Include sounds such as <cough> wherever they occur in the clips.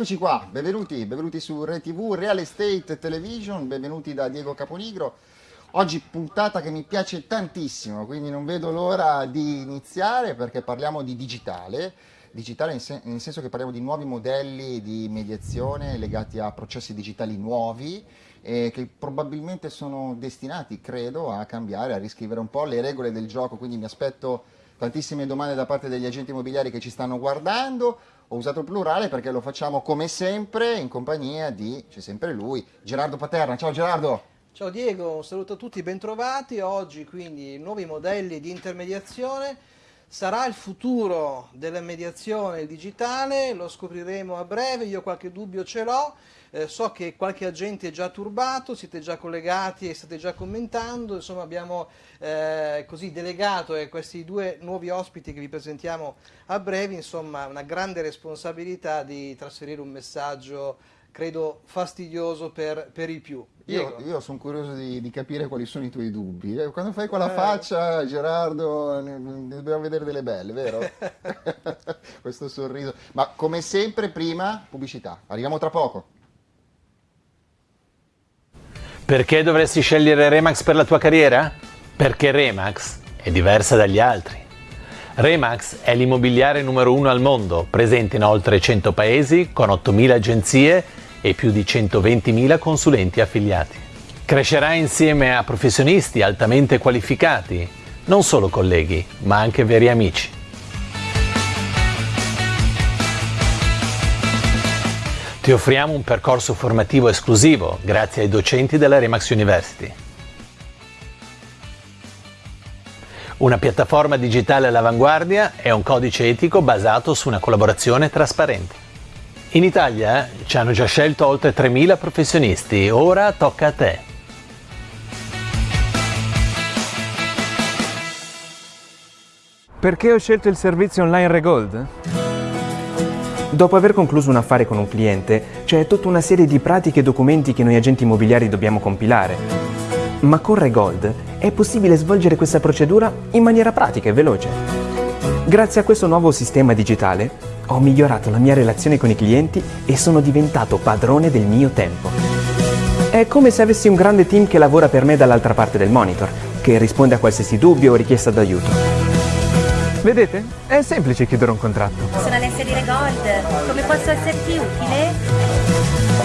Eccoci qua, benvenuti, benvenuti su RTV Real Estate Television, benvenuti da Diego Caponigro. Oggi puntata che mi piace tantissimo, quindi non vedo l'ora di iniziare perché parliamo di digitale, digitale nel senso che parliamo di nuovi modelli di mediazione legati a processi digitali nuovi e che probabilmente sono destinati, credo, a cambiare, a riscrivere un po' le regole del gioco, quindi mi aspetto tantissime domande da parte degli agenti immobiliari che ci stanno guardando ho usato il plurale perché lo facciamo come sempre in compagnia di, c'è sempre lui, Gerardo Paterna. Ciao Gerardo! Ciao Diego, un saluto a tutti, bentrovati. Oggi quindi nuovi modelli di intermediazione. Sarà il futuro della mediazione digitale, lo scopriremo a breve, io qualche dubbio ce l'ho. Eh, so che qualche agente è già turbato, siete già collegati e state già commentando, insomma abbiamo eh, così delegato a questi due nuovi ospiti che vi presentiamo a breve, insomma una grande responsabilità di trasferire un messaggio credo fastidioso per, per i più. Io, io, sono curioso di, di, capire quali sono i tuoi dubbi. Eh, quando fai quella eh. faccia, Gerardo, ne, ne dobbiamo vedere delle belle, vero? <laughs> <laughs> Questo sorriso. Ma come sempre, prima, pubblicità. Arriviamo tra poco. Perché dovresti scegliere Remax per la tua carriera? Perché Remax è diversa dagli altri. Remax è l'immobiliare numero uno al mondo, presente in oltre 100 paesi, con 8.000 agenzie e più di 120.000 consulenti affiliati. Crescerà insieme a professionisti altamente qualificati, non solo colleghi, ma anche veri amici. Ti offriamo un percorso formativo esclusivo grazie ai docenti della Remax University. Una piattaforma digitale all'avanguardia e un codice etico basato su una collaborazione trasparente. In Italia eh, ci hanno già scelto oltre 3.000 professionisti, ora tocca a te. Perché ho scelto il servizio online Regold? Dopo aver concluso un affare con un cliente, c'è tutta una serie di pratiche e documenti che noi agenti immobiliari dobbiamo compilare. Ma con Regold è possibile svolgere questa procedura in maniera pratica e veloce. Grazie a questo nuovo sistema digitale ho migliorato la mia relazione con i clienti e sono diventato padrone del mio tempo. È come se avessi un grande team che lavora per me dall'altra parte del monitor, che risponde a qualsiasi dubbio o richiesta d'aiuto. Vedete? È semplice chiudere un contratto. Sono Alessia di Regold. Come posso esserti utile?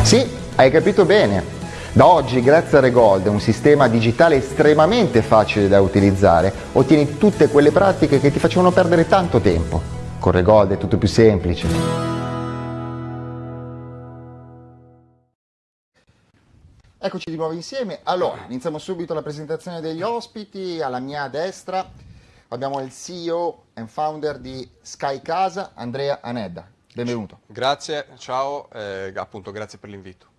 Sì, hai capito bene. Da oggi, grazie a Regold, un sistema digitale estremamente facile da utilizzare, ottieni tutte quelle pratiche che ti facevano perdere tanto tempo. Con Regold è tutto più semplice. Eccoci di nuovo insieme. Allora, iniziamo subito la presentazione degli ospiti. Alla mia destra abbiamo il CEO e founder di Sky Casa, Andrea Anedda. Benvenuto. Grazie, ciao, eh, appunto grazie per l'invito.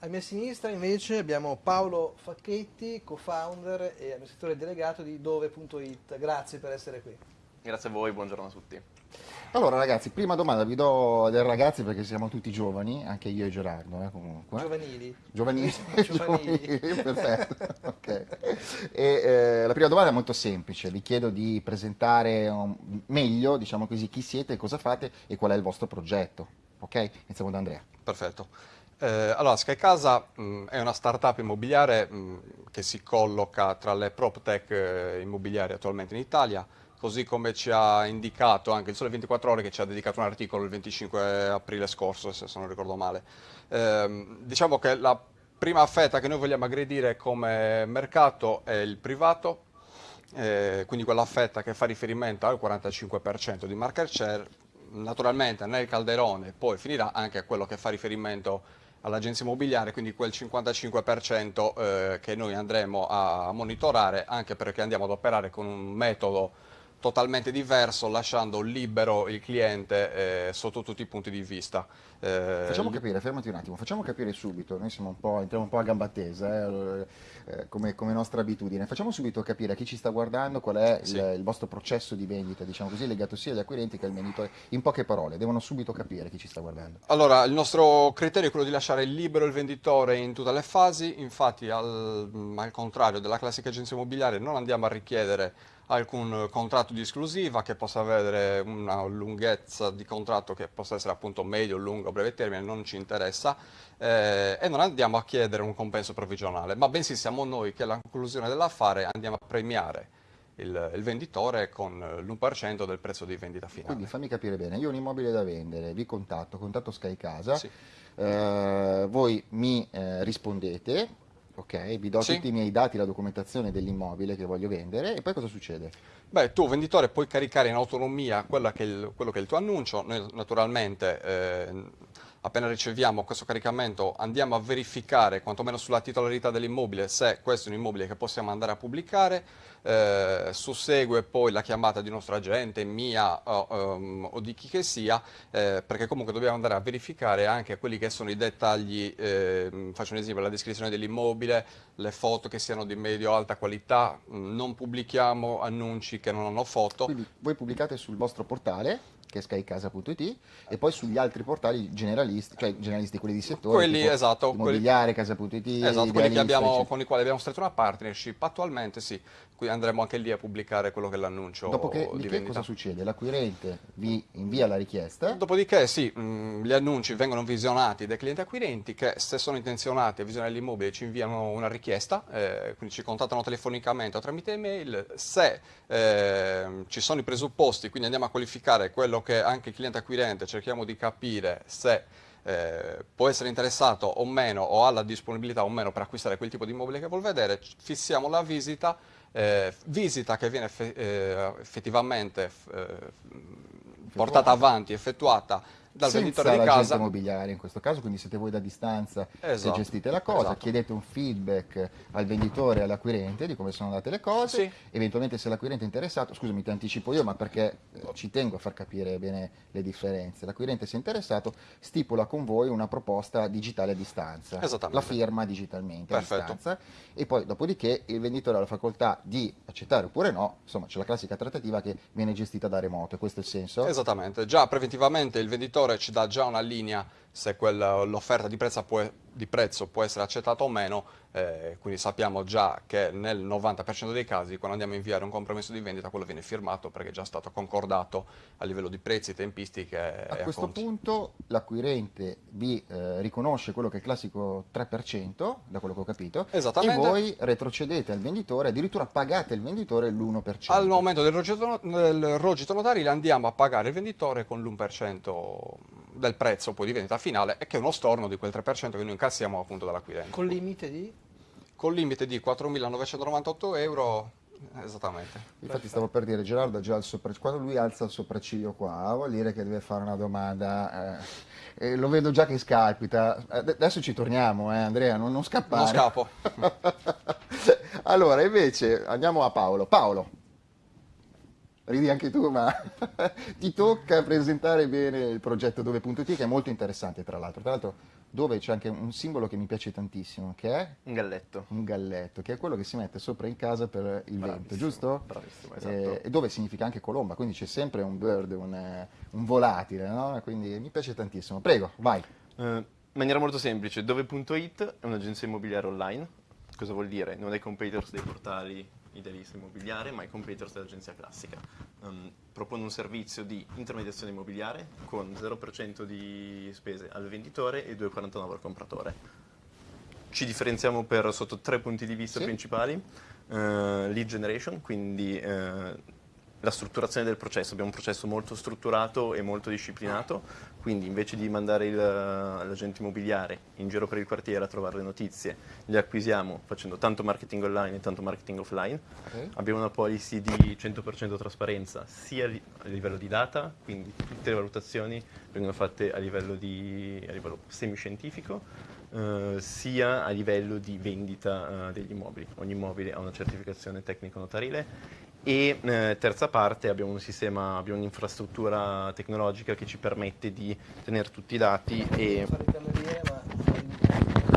A mia sinistra invece abbiamo Paolo Facchetti, co-founder e amministratore delegato di dove.it. Grazie per essere qui. Grazie a voi, buongiorno a tutti. Allora ragazzi, prima domanda vi do dei ragazzi perché siamo tutti giovani, anche io e Gerardo eh, comunque. Giovanili. Giovanili, <laughs> <laughs> giovanili. perfetto. <laughs> okay. e, eh, la prima domanda è molto semplice, vi chiedo di presentare um, meglio, diciamo così, chi siete, cosa fate e qual è il vostro progetto. Ok? Iniziamo da Andrea. Perfetto. Eh, allora, Sky Casa mh, mm, è una startup immobiliare mh, mm, che si colloca tra le prop tech eh, immobiliari attualmente in Italia così come ci ha indicato anche il Sole 24 Ore che ci ha dedicato un articolo il 25 aprile scorso, se non ricordo male. Eh, diciamo che la prima fetta che noi vogliamo aggredire come mercato è il privato, eh, quindi quella fetta che fa riferimento al 45% di market share, naturalmente nel calderone poi finirà anche quello che fa riferimento all'agenzia immobiliare, quindi quel 55% eh, che noi andremo a monitorare, anche perché andiamo ad operare con un metodo totalmente diverso lasciando libero il cliente eh, sotto tutti i punti di vista. Eh, facciamo capire, fermati un attimo, facciamo capire subito, noi siamo un po', entriamo un po' a gamba tesa, eh, eh, come, come, nostra abitudine, facciamo subito capire a chi ci sta guardando qual è sì. il, il, vostro processo di vendita, diciamo così, legato sia agli acquirenti che al venditore, in poche parole, devono subito capire chi ci sta guardando. Allora, il nostro criterio è quello di lasciare libero il venditore in tutte le fasi, infatti al, al contrario della classica agenzia immobiliare non andiamo a richiedere alcun contratto di esclusiva che possa avere una lunghezza di contratto che possa essere appunto medio, lungo, breve termine non ci interessa eh, e non andiamo a chiedere un compenso provvigionale, ma bensì siamo noi che alla conclusione dell'affare andiamo a premiare il, il venditore con l'1% del prezzo di vendita finale. Quindi fammi capire bene, io ho un immobile da vendere, vi contatto, contatto Sky Casa, Sì. eh, voi mi eh, rispondete, ok, vi do Sì. tutti i miei dati, la documentazione dell'immobile che voglio vendere e poi cosa succede? Beh, tu venditore puoi caricare in autonomia che il- quello che è il tuo annuncio, noi naturalmente eh, appena riceviamo questo caricamento andiamo a verificare quantomeno sulla titolarità dell'immobile se questo è un immobile che possiamo andare a pubblicare, eh, sussegue poi la chiamata di nostro agente, mia o, ehm, o di chi che sia, eh, perché comunque dobbiamo andare a verificare anche quelli che sono i dettagli, ehm, faccio un esempio, la descrizione dell'immobile, le foto che siano di medio-alta qualità, mh, non pubblichiamo annunci che non hanno foto. Quindi voi pubblicate sul vostro portale che è skycasa.it e poi sugli altri portali generalisti, cioè generalisti quelli di settore, Quelli, esatto, quelli- immobiliare, casa.it, Esatto, quelli Idealista, abbiamo, con i quali abbiamo stretto una partnership. Attualmente, sì, qui andremo anche lì a pubblicare quello che è l'annuncio Dopodiché di che vendita. cosa succede? L'acquirente vi invia la richiesta, Dopodiché sì, mh, gli annunci vengono visionati dai clienti acquirenti che se sono intenzionati a visionare l'immobile ci inviano una richiesta, eh, quindi ci contattano telefonicamente o tramite email, se ehm, ci sono i presupposti, quindi andiamo a qualificare quello che anche il cliente acquirente cerchiamo di capire se eh, può essere interessato o meno o ha la disponibilità o meno per acquistare quel tipo di immobile che vuol vedere, fissiamo la visita, eh, visita che viene eh, effettivamente eh, portata avanti, effettuata dal senza venditore di casa. immobiliare in questo caso, quindi siete voi da distanza che Esatto, gestite la cosa, esatto. chiedete un feedback al venditore e all'acquirente di come sono andate le cose, Sì. eventualmente se l'acquirente è interessato, scusami ti anticipo io ma perché eh, ci tengo a far capire bene le differenze, l'acquirente se è interessato stipula con voi una proposta digitale a distanza, la firma digitalmente a Perfetto. distanza e poi dopodiché il venditore ha la facoltà di accettare oppure no, insomma c'è la classica trattativa che viene gestita da remoto, questo è il senso? Esattamente, già preventivamente il venditore ci dà già una linea se l'offerta di, prezzo può- di prezzo può essere accettata o meno, eh, quindi sappiamo già che nel 90% dei casi quando andiamo a inviare un compromesso di vendita quello viene firmato perché è già stato concordato a livello di prezzi, tempistiche A e questo acconti. punto l'acquirente vi eh, riconosce quello che è il classico 3%, da quello che ho capito, Esattamente. e voi retrocedete al venditore, addirittura pagate il venditore l'1%. Al momento del rogito, del rogito notarile andiamo a pagare il venditore con l'1% del prezzo poi di vendita finale e che è uno storno di quel 3% che noi incassiamo appunto dall'acquirente. Con limite di? Con limite di 4.998 euro, esattamente. Infatti stavo per dire, Gerardo ha già il quando lui alza il sopracciglio qua, vuol dire che deve fare una domanda, eh, e lo vedo già che scalpita. Ad- Adesso ci torniamo, eh, Andrea, non, non scappare. Non scappo. <laughs> allora, invece, andiamo a Paolo. Paolo, ridi anche tu, ma <laughs> ti tocca presentare bene il progetto Dove.it, che è molto interessante, tra l'altro. Tra l'altro, dove c'è anche un simbolo che mi piace tantissimo, che è Un galletto. un galletto, che è quello che si mette sopra in casa per il vento, Bravissimo, giusto? bravissimo, esatto. Eh, e dove significa anche colomba, quindi c'è sempre un bird, un, eh, un volatile, no? Quindi mi piace tantissimo. Prego, vai. Eh, in maniera molto semplice, dove.it è un'agenzia immobiliare online. Cosa vuol dire? Non è competitors dei portali idealista immobiliare, ma è competitors dell'agenzia classica. Ehm, propone un servizio di intermediazione immobiliare con 0% di spese al venditore e 2,49 al compratore. Ci differenziamo per, sotto tre punti di vista Sì. principali. Eh, lead generation, quindi eh, la strutturazione del processo. Abbiamo un processo molto strutturato e molto disciplinato, quindi invece di mandare l'agente immobiliare in giro per il quartiere a trovare le notizie, le acquisiamo facendo tanto marketing online e tanto marketing offline. Ok. Abbiamo una policy di 100% trasparenza sia a livello di data, quindi tutte le valutazioni vengono fatte a livello, di, a livello semiscientifico, eh, sia a livello di vendita eh, degli immobili. Ogni immobile ha una certificazione tecnico-notarile e eh, terza parte abbiamo un sistema, abbiamo un'infrastruttura tecnologica che ci permette di tenere tutti i dati e Fare il cameriere, ma...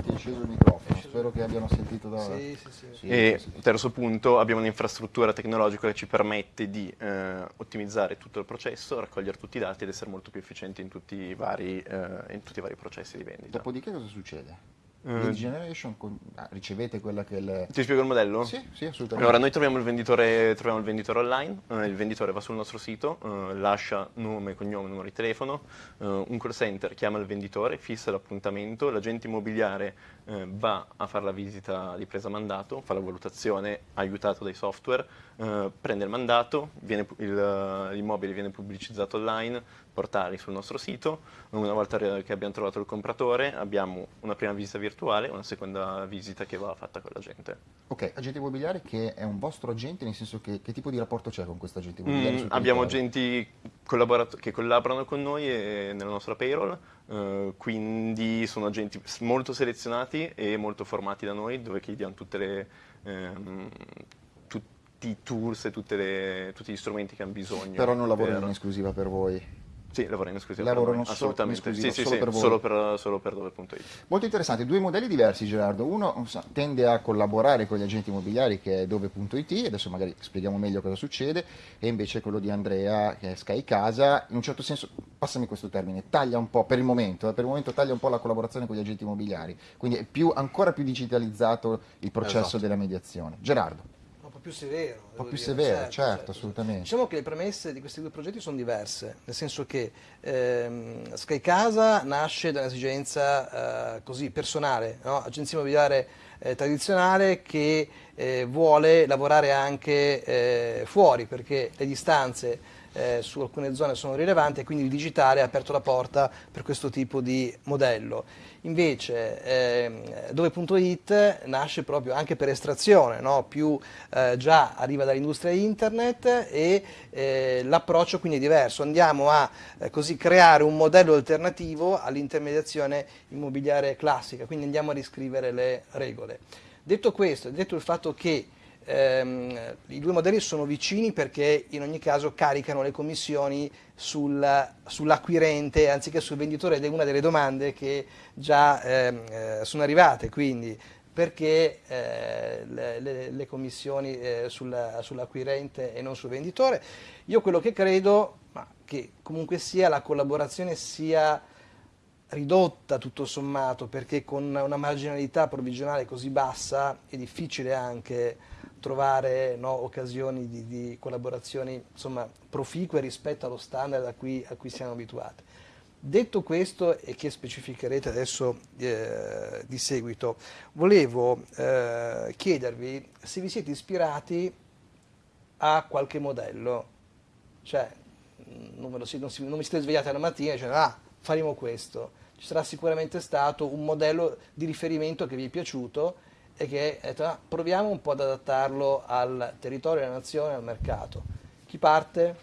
Ti è sceso il microfono, spero che abbiano sentito da... Sì, sì, sì. E terzo punto, abbiamo un'infrastruttura tecnologica che ci permette di eh, ottimizzare tutto il processo, raccogliere tutti i dati ed essere molto più efficienti in tutti i vari, eh, in tutti i vari processi di vendita. Dopodiché cosa succede? Lead generation, con- ah, ricevete quella che è il... Ti spiego il modello? Sì, sì, assolutamente. Allora, noi troviamo il venditore, troviamo il venditore online, eh, il venditore va sul nostro sito, eh, lascia nome, cognome, numero di telefono, eh, un call center chiama il venditore, fissa l'appuntamento, l'agente immobiliare eh, va a fare la visita di presa mandato, fa la valutazione aiutato dai software, eh, prende il mandato, l'immobile viene pubblicizzato online, portali sul nostro sito, una volta che abbiamo trovato il compratore abbiamo una prima visita virtuale e una seconda visita che va fatta con l'agente. Ok, agente immobiliare che è un vostro agente, nel senso che che tipo di rapporto c'è con questo agente immobiliare? Mm, abbiamo agenti che collaborano con noi e nella nostra payroll, eh, quindi sono agenti molto selezionati e molto formati da noi, dove gli diamo tutte le, ehm, tutti i tools e tutte le- tutti gli strumenti che hanno bisogno. Però non lavorano per- in esclusiva per voi. Sì, lavorano in esclusiva Lavorano per assolutamente. sì, sì, solo sì, per solo per, solo per dove.it. Molto interessante, due modelli diversi Gerardo, uno tende a collaborare con gli agenti immobiliari che è dove.it, adesso magari spieghiamo meglio cosa succede, e invece quello di Andrea che è Sky Casa, in un certo senso, passami questo termine, taglia un po', per il momento, eh, per il momento taglia un po' la collaborazione con gli agenti immobiliari, quindi è più, ancora più digitalizzato il processo Esatto. della mediazione. Gerardo, più severo. un po' più dire, severo, certo, assolutamente. Diciamo che le premesse di questi due progetti sono diverse, nel senso che ehm, Sky Casa nasce da un'esigenza eh, così personale, no? agenzia immobiliare eh, tradizionale che eh, vuole lavorare anche eh, fuori perché le distanze eh, su alcune zone sono rilevanti e quindi il digitale ha aperto la porta per questo tipo di modello. Invece ehm, dove.it nasce proprio anche per estrazione, no? più eh, già arriva dall'industria internet e eh, l'approccio quindi è diverso. Andiamo a eh, così creare un modello alternativo all'intermediazione immobiliare classica, quindi andiamo a riscrivere le regole. Detto questo, detto il fatto che ehm, i due modelli sono vicini perché in ogni caso caricano le commissioni sul- sull'acquirente anziché sul venditore ed è una delle domande che già ehm, eh, sono arrivate, quindi perché eh, le, le- commissioni eh, sulla- sull'acquirente e non sul venditore. Io quello che credo, ma che comunque sia la collaborazione sia ridotta tutto sommato perché con una marginalità provvigionale così bassa è difficile anche trovare no, occasioni di, di collaborazioni insomma, proficue rispetto allo standard a cui, a cui siamo abituati. Detto questo e che specificherete adesso eh, di seguito, volevo eh, chiedervi se vi siete ispirati a qualche modello, cioè non, lo non si- non vi siete svegliati alla mattina e dicendo ah faremo questo, ci sarà sicuramente stato un modello di riferimento che vi è piaciuto e che detto, "Ah, proviamo un po' ad adattarlo al territorio, alla nazione, al mercato. Chi parte?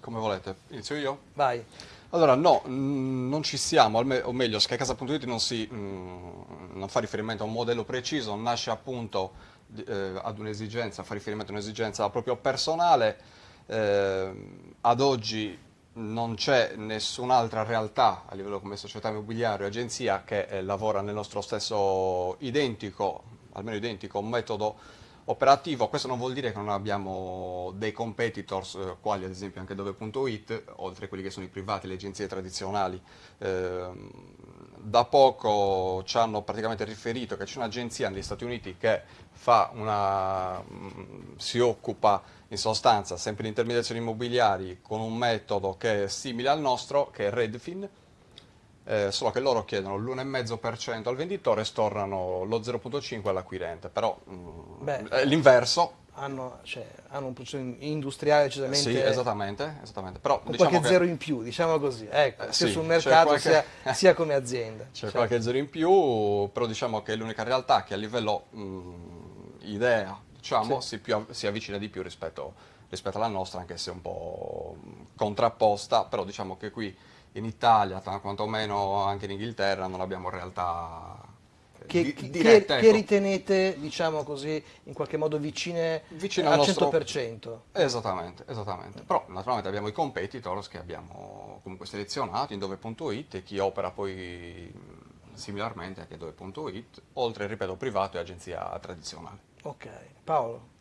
Come volete, inizio io? Vai. Allora, no, non ci siamo, o meglio, SkyCasa.it non, si, non fa riferimento a un modello preciso, nasce appunto eh, ad un'esigenza, fa riferimento a un'esigenza proprio personale. Eh, ad oggi non c'è nessun'altra realtà a livello come società immobiliare o agenzia che eh, lavora nel nostro stesso identico, almeno identico metodo operativo. Questo non vuol dire che non abbiamo dei competitors, eh, quali ad esempio anche dove.it, oltre a quelli che sono i privati, le agenzie tradizionali. Ehm, da poco ci hanno praticamente riferito che c'è un'agenzia negli Stati Uniti che una, mm, si occupa in sostanza sempre di intermediazioni immobiliari con un metodo che è simile al nostro, che è Redfin, eh, solo che loro chiedono l'1,5% al venditore e stornano lo 0,5% all'acquirente, però mm, è l'inverso. Hanno, cioè, hanno un processo industriale decisamente Sì, esattamente, esattamente. Però con diciamo qualche che zero in più, diciamo così, ecco, Eh, sia sì, sul mercato qualche- sia, <laughs> sia come azienda. C'è Certo. qualche zero in più, però diciamo che è l'unica realtà che a livello mm, idea diciamo, si, più si avvicina di più rispetto, rispetto alla nostra, anche se un po' contrapposta, però diciamo che qui in Italia, ta- quantomeno anche in Inghilterra, non abbiamo realtà eh, Che, di- che- dirette. che ecco. ritenete, diciamo così, in qualche modo vicine, Vicine al al nostro- 100%? Esattamente, esattamente. Però naturalmente abbiamo i competitors che abbiamo comunque selezionato in dove.it e chi opera poi similarmente anche dove.it, oltre, ripeto, privato e agenzia tradizionale. Ok, Paolo.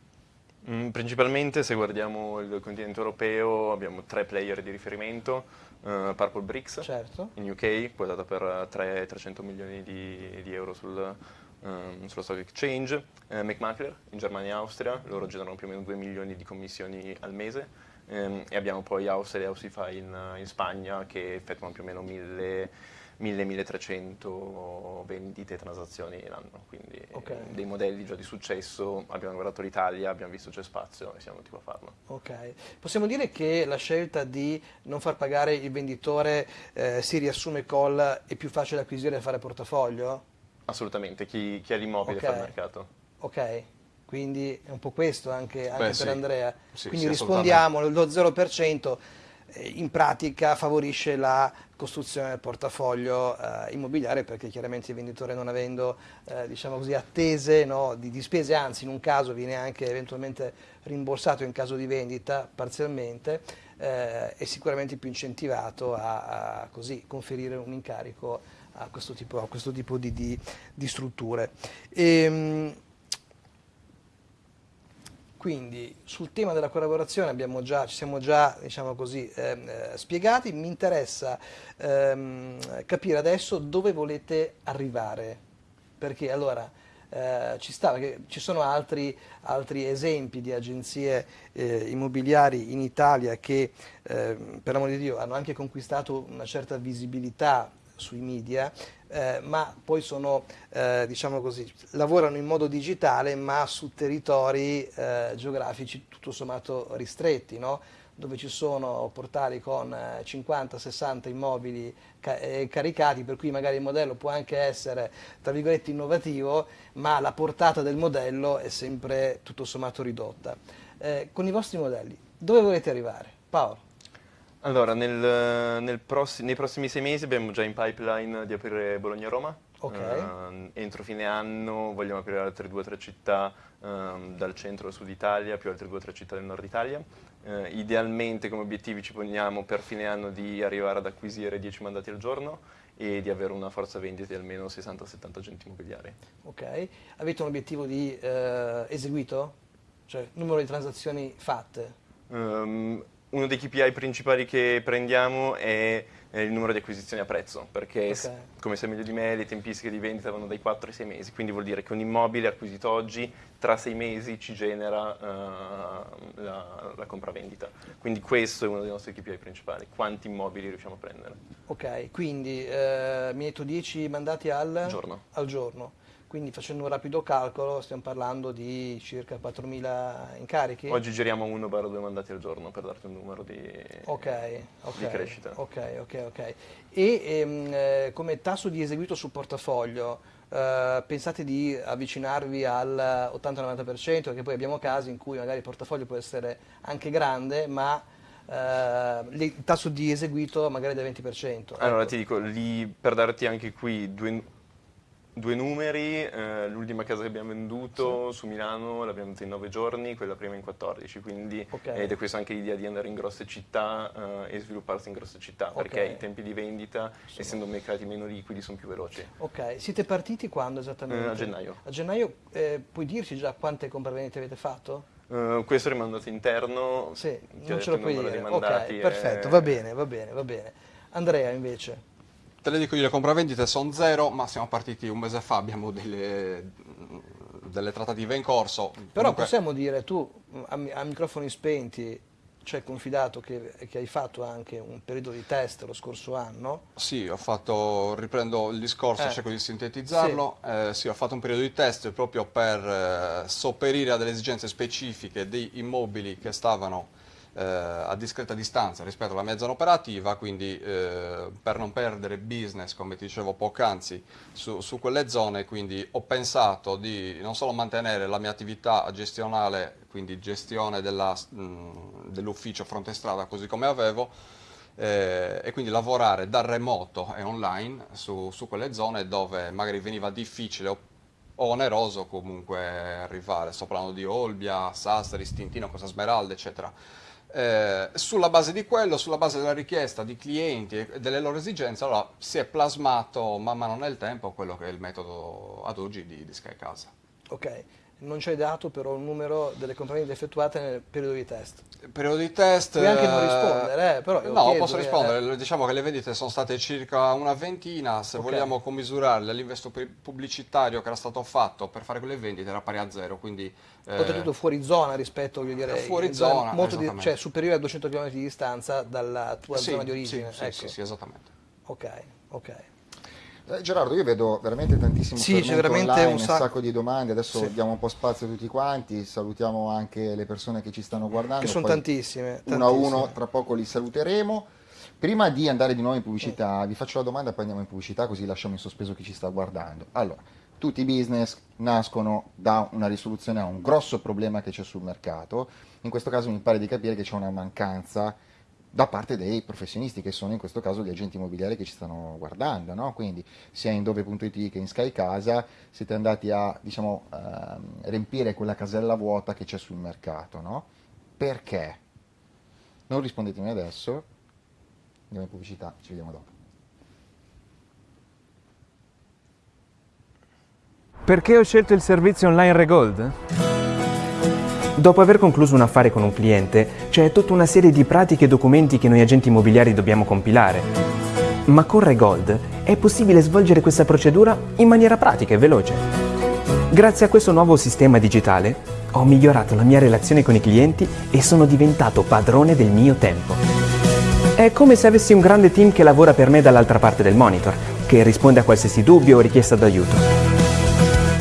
Mm, Principalmente se guardiamo il continente europeo abbiamo tre player di riferimento, eh, Purple Bricks Certo. in UK, quotata per eh, 3 300 milioni di, di euro sul, ehm, sullo stock exchange. Eh, McMakler in Germania e Austria, loro generano più o meno 2 milioni di commissioni al mese. Ehm, e abbiamo poi Austria e Ausify in, in Spagna che effettuano più o meno 1000 1000-1300 vendite e transazioni l'anno, quindi Ok. eh, dei modelli già di successo, abbiamo guardato l'Italia, abbiamo visto c'è spazio e siamo venuti qua a farlo. Ok, possiamo dire che la scelta di non far pagare il venditore eh, si riassume col è più facile acquisire e fare portafoglio? Assolutamente, chi, chi ha l'immobile Ok. fa il mercato. Ok, quindi è un po' questo anche, anche Beh, per sì. Andrea. Sì, quindi sì, rispondiamo, lo 0% eh, in pratica favorisce la costruzione del portafoglio eh, immobiliare perché chiaramente il venditore non avendo eh, diciamo così, attese no, di, di spese, anzi in un caso viene anche eventualmente rimborsato in caso di vendita parzialmente, eh, è sicuramente più incentivato a, a così conferire un incarico a questo tipo, a questo tipo di, di- di strutture. Ehm, quindi sul tema della collaborazione già, ci siamo già diciamo così, ehm, eh, spiegati, mi interessa ehm, capire adesso dove volete arrivare, perché allora eh, ci sta, ci sono altri, altri esempi di agenzie eh, immobiliari in Italia che ehm, per l'amor di Dio hanno anche conquistato una certa visibilità sui media, eh, ma poi sono, eh, diciamo così, lavorano in modo digitale ma su territori eh, geografici tutto sommato ristretti, no? dove ci sono portali con eh, 50-60 immobili ca- eh, caricati, per cui magari il modello può anche essere, tra virgolette, innovativo, ma la portata del modello è sempre tutto sommato ridotta. Eh, con i vostri modelli, dove volete arrivare? Paolo? Allora, nel- nel prossi- nei prossimi sei mesi abbiamo già in pipeline di aprire Bologna-Roma. Ok. Ehm, entro fine anno vogliamo aprire altre due o tre città ehm, dal centro al sud Italia, più altre due o tre città del nord Italia. Eh, idealmente come obiettivi ci poniamo per fine anno di arrivare ad acquisire 10 mandati al giorno e di avere una forza vendita di almeno 60-70 agenti immobiliari. Ok. Avete un obiettivo di eh, eseguito? Cioè numero di transazioni fatte? Ehm, uno dei KPI principali che prendiamo è eh, il numero di acquisizioni a prezzo, perché Ok. s- come sai meglio di me le tempistiche di vendita vanno dai 4 ai 6 mesi, quindi vuol dire che un immobile acquisito oggi tra 6 mesi ci genera eh, la, la compravendita. Quindi questo è uno dei nostri KPI principali, quanti immobili riusciamo a prendere. Ok, quindi eh, mi hai detto 10 mandati al Giorno. al giorno. Quindi facendo un rapido calcolo stiamo parlando di circa 4.000 incarichi? Oggi giriamo 1-2 mandati al giorno per darti un numero di, Ok, ok, di crescita. ok, ok, ok. E ehm, eh, come tasso di eseguito sul portafoglio, eh, pensate di avvicinarvi al 80-90%? Perché poi abbiamo casi in cui magari il portafoglio può essere anche grande, ma eh, il tasso di eseguito magari del 20%. Allora Ecco. ti dico, lì, per darti anche qui due, due numeri, eh, l'ultima casa che abbiamo venduto su Milano l'abbiamo venduta in 9 giorni, quella prima in 14, quindi Ok. ed è questa anche l'idea di andare in grosse città eh, e svilupparsi in grosse città, Ok. perché i tempi di vendita, essendo mercati meno liquidi, sono più veloci. Ok, siete partiti quando esattamente? Eh, a gennaio. A gennaio eh, puoi dirci già quante compravendite avete fatto? Eh, questo è rimandato interno, Sì, non ce lo puoi dire. Ok, e- perfetto, va bene, va bene, va bene. Andrea invece. Te le dico io, le compravendite sono zero, ma siamo partiti un mese fa, abbiamo delle, delle trattative in corso. Però Comunque- possiamo dire, tu a, a microfoni spenti ci hai confidato che, che hai fatto anche un periodo di test lo scorso anno. Sì, ho fatto, riprendo il discorso, Eh. cerco di sintetizzarlo. Eh, sì, ho fatto un periodo di test proprio per eh, sopperire a delle esigenze specifiche di immobili che stavano eh, a discreta distanza rispetto alla mia zona operativa, quindi eh, per non perdere business, come ti dicevo poc'anzi, su, su quelle zone, quindi ho pensato di non solo mantenere la mia attività gestionale, quindi gestione dell'ufficio fronte strada così come avevo, eh, e quindi lavorare da remoto e online su, su quelle zone dove magari veniva difficile o, o oneroso comunque arrivare. Sto parlando di Olbia, Sassari, Stintino, Cosa Smeralda, eccetera. Eh, sulla base di quello, sulla base della richiesta di clienti e delle loro esigenze, allora si è plasmato man mano nel tempo quello che è il metodo ad oggi di, di Sky Casa. Ok, non c'è dato però un numero delle compravendite effettuate nel periodo di test. Periodo di test... Puoi anche non eh, rispondere, eh, però No, chiedo, posso eh, rispondere. Diciamo che le vendite sono state circa una ventina, se Ok. vogliamo commisurarle l'investo pu- pubblicitario che era stato fatto per fare quelle vendite era pari a zero, quindi... eh, Oltretutto fuori zona rispetto, voglio dire, Fuori zone zona, molto di- cioè superiore a 200 km di distanza dalla tua sì, zona di origine. Sì, sì, ecco. sì, sì, esattamente. Ok, ok. Eh, Gerardo, io vedo veramente tantissimo Sì, c'è veramente online, un un sacco- sacco di domande, adesso Sì. diamo un po' spazio a tutti quanti, salutiamo anche le persone che ci stanno guardando. Che sono poi tantissime. Uno a uno, tantissime. tra poco li saluteremo. Prima di andare di nuovo in pubblicità, vi faccio la domanda e poi andiamo in pubblicità così lasciamo in sospeso chi ci sta guardando. Allora, tutti i business nascono da una risoluzione a un grosso problema che c'è sul mercato, in questo caso mi pare di capire che c'è una mancanza da parte dei professionisti che sono in questo caso gli agenti immobiliari che ci stanno guardando, no? quindi sia in dove.it che in Sky Casa siete andati a diciamo, ehm, riempire quella casella vuota che c'è sul mercato. No? Perché? Non rispondetemi adesso, andiamo in pubblicità, ci vediamo dopo. Perché ho scelto il servizio online Regold? Dopo aver concluso un affare con un cliente, c'è tutta una serie di pratiche e documenti che noi agenti immobiliari dobbiamo compilare. Ma con Regold è possibile svolgere questa procedura in maniera pratica e veloce. Grazie a questo nuovo sistema digitale ho migliorato la mia relazione con i clienti e sono diventato padrone del mio tempo. È come se avessi un grande team che lavora per me dall'altra parte del monitor, che risponde a qualsiasi dubbio o richiesta d'aiuto.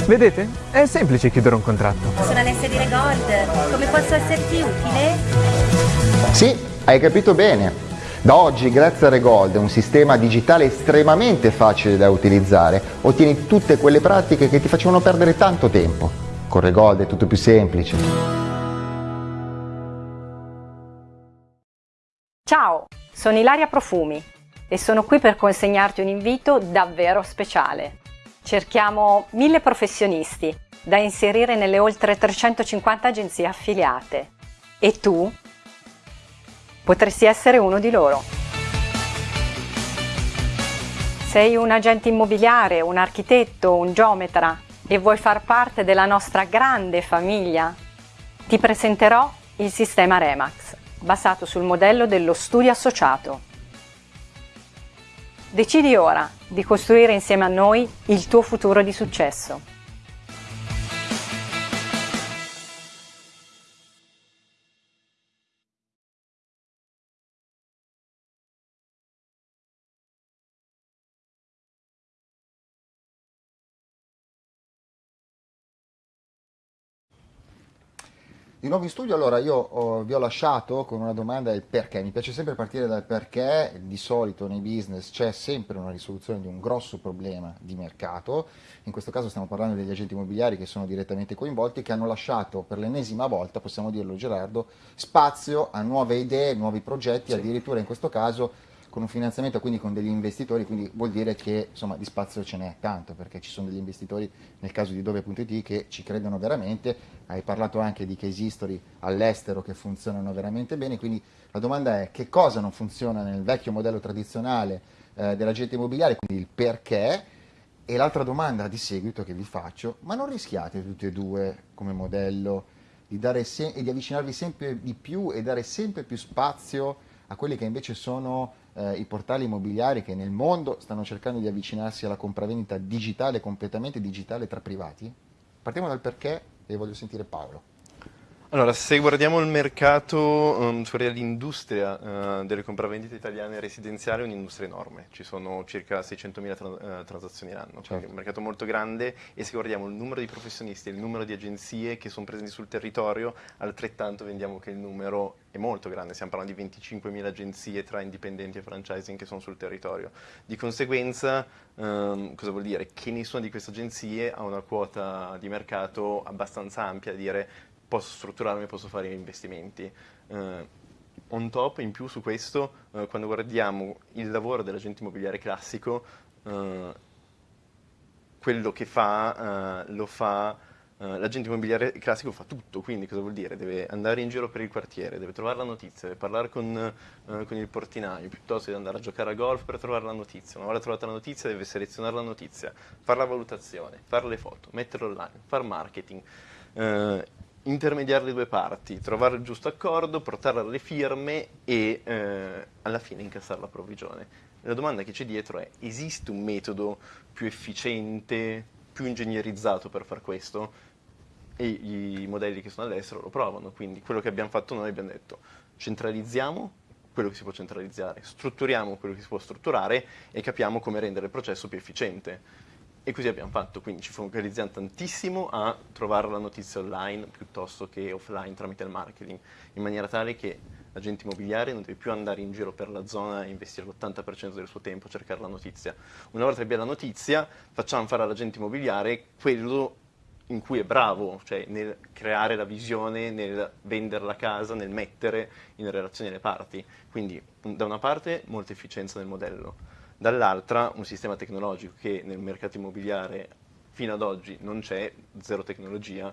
Vedete? È semplice chiudere un contratto. Sono Alessia di Regold. Come posso esserti utile? Sì, hai capito bene. Da oggi, grazie a Regold, un sistema digitale estremamente facile da utilizzare, ottieni tutte quelle pratiche che ti facevano perdere tanto tempo. Con Regold è tutto più semplice. Ciao, sono Ilaria Profumi e sono qui per consegnarti un invito davvero speciale. Cerchiamo mille professionisti da inserire nelle oltre 350 agenzie affiliate e tu potresti essere uno di loro. Sei un agente immobiliare, un architetto, un geometra e vuoi far parte della nostra grande famiglia? Ti presenterò il sistema Remax, basato sul modello dello studio associato. Decidi ora di costruire insieme a noi il tuo futuro di successo. Di nuovo in studio, allora io oh, vi ho lasciato con una domanda del perché. Mi piace sempre partire dal perché, di solito nei business c'è sempre una risoluzione di un grosso problema di mercato, in questo caso stiamo parlando degli agenti immobiliari che sono direttamente coinvolti, che hanno lasciato per l'ennesima volta, possiamo dirlo Gerardo, spazio a nuove idee, nuovi progetti, addirittura in questo caso con un finanziamento, quindi con degli investitori, quindi vuol dire che insomma di spazio ce n'è tanto, perché ci sono degli investitori nel caso di dove.it che ci credono veramente, hai parlato anche di case history all'estero che funzionano veramente bene, quindi la domanda è che cosa non funziona nel vecchio modello tradizionale eh, dell'agente immobiliare, quindi il perché, e l'altra domanda di seguito che vi faccio, ma non rischiate tutti e due come modello di dare e di avvicinarvi sempre di più e dare sempre più spazio a quelli che invece sono eh, i portali immobiliari che nel mondo stanno cercando di avvicinarsi alla compravendita digitale, completamente digitale tra privati? Partiamo dal perché e voglio sentire Paolo. Allora, se guardiamo il mercato, um, fuori l'industria eh, delle compravendite italiane residenziali è un'industria enorme, ci sono circa 600.000 tra- eh, transazioni l'anno, quindi Certo. è un mercato molto grande e se guardiamo il numero di professionisti e il numero di agenzie che sono presenti sul territorio, altrettanto vediamo che il numero è molto grande, stiamo parlando di 25.000 agenzie tra indipendenti e franchising che sono sul territorio. Di conseguenza, ehm, cosa vuol dire? Che nessuna di queste agenzie ha una quota di mercato abbastanza ampia a dire posso strutturarmi, posso fare investimenti. Eh, on top, in più su questo, eh, quando guardiamo il lavoro dell'agente immobiliare classico, eh, quello che fa, eh, lo fa, eh, l'agente immobiliare classico fa tutto, quindi cosa vuol dire? Deve andare in giro per il quartiere, deve trovare la notizia, deve parlare con, eh, con il portinaio, piuttosto di andare a giocare a golf per trovare la notizia. Una volta trovata la notizia deve selezionare la notizia, fare la valutazione, fare le foto, metterlo online, fare marketing. eh, intermediare le due parti, trovare il giusto accordo, portarla alle firme e eh, alla fine incassare la provvigione. La domanda che c'è dietro è, esiste un metodo più efficiente, più ingegnerizzato per far questo? E i modelli che sono all'estero lo provano, quindi quello che abbiamo fatto noi abbiamo detto centralizziamo quello che si può centralizzare, strutturiamo quello che si può strutturare e capiamo come rendere il processo più efficiente. E così abbiamo fatto, quindi ci focalizziamo tantissimo a trovare la notizia online piuttosto che offline tramite il marketing, in maniera tale che l'agente immobiliare non deve più andare in giro per la zona e investire l'80% del suo tempo a cercare la notizia. Una volta che abbia la notizia, facciamo fare all'agente immobiliare quello in cui è bravo, cioè nel creare la visione, nel vendere la casa, nel mettere in relazione le parti. Quindi da una parte molta efficienza nel modello, dall'altra un sistema tecnologico che nel mercato immobiliare fino ad oggi non c'è, zero tecnologia,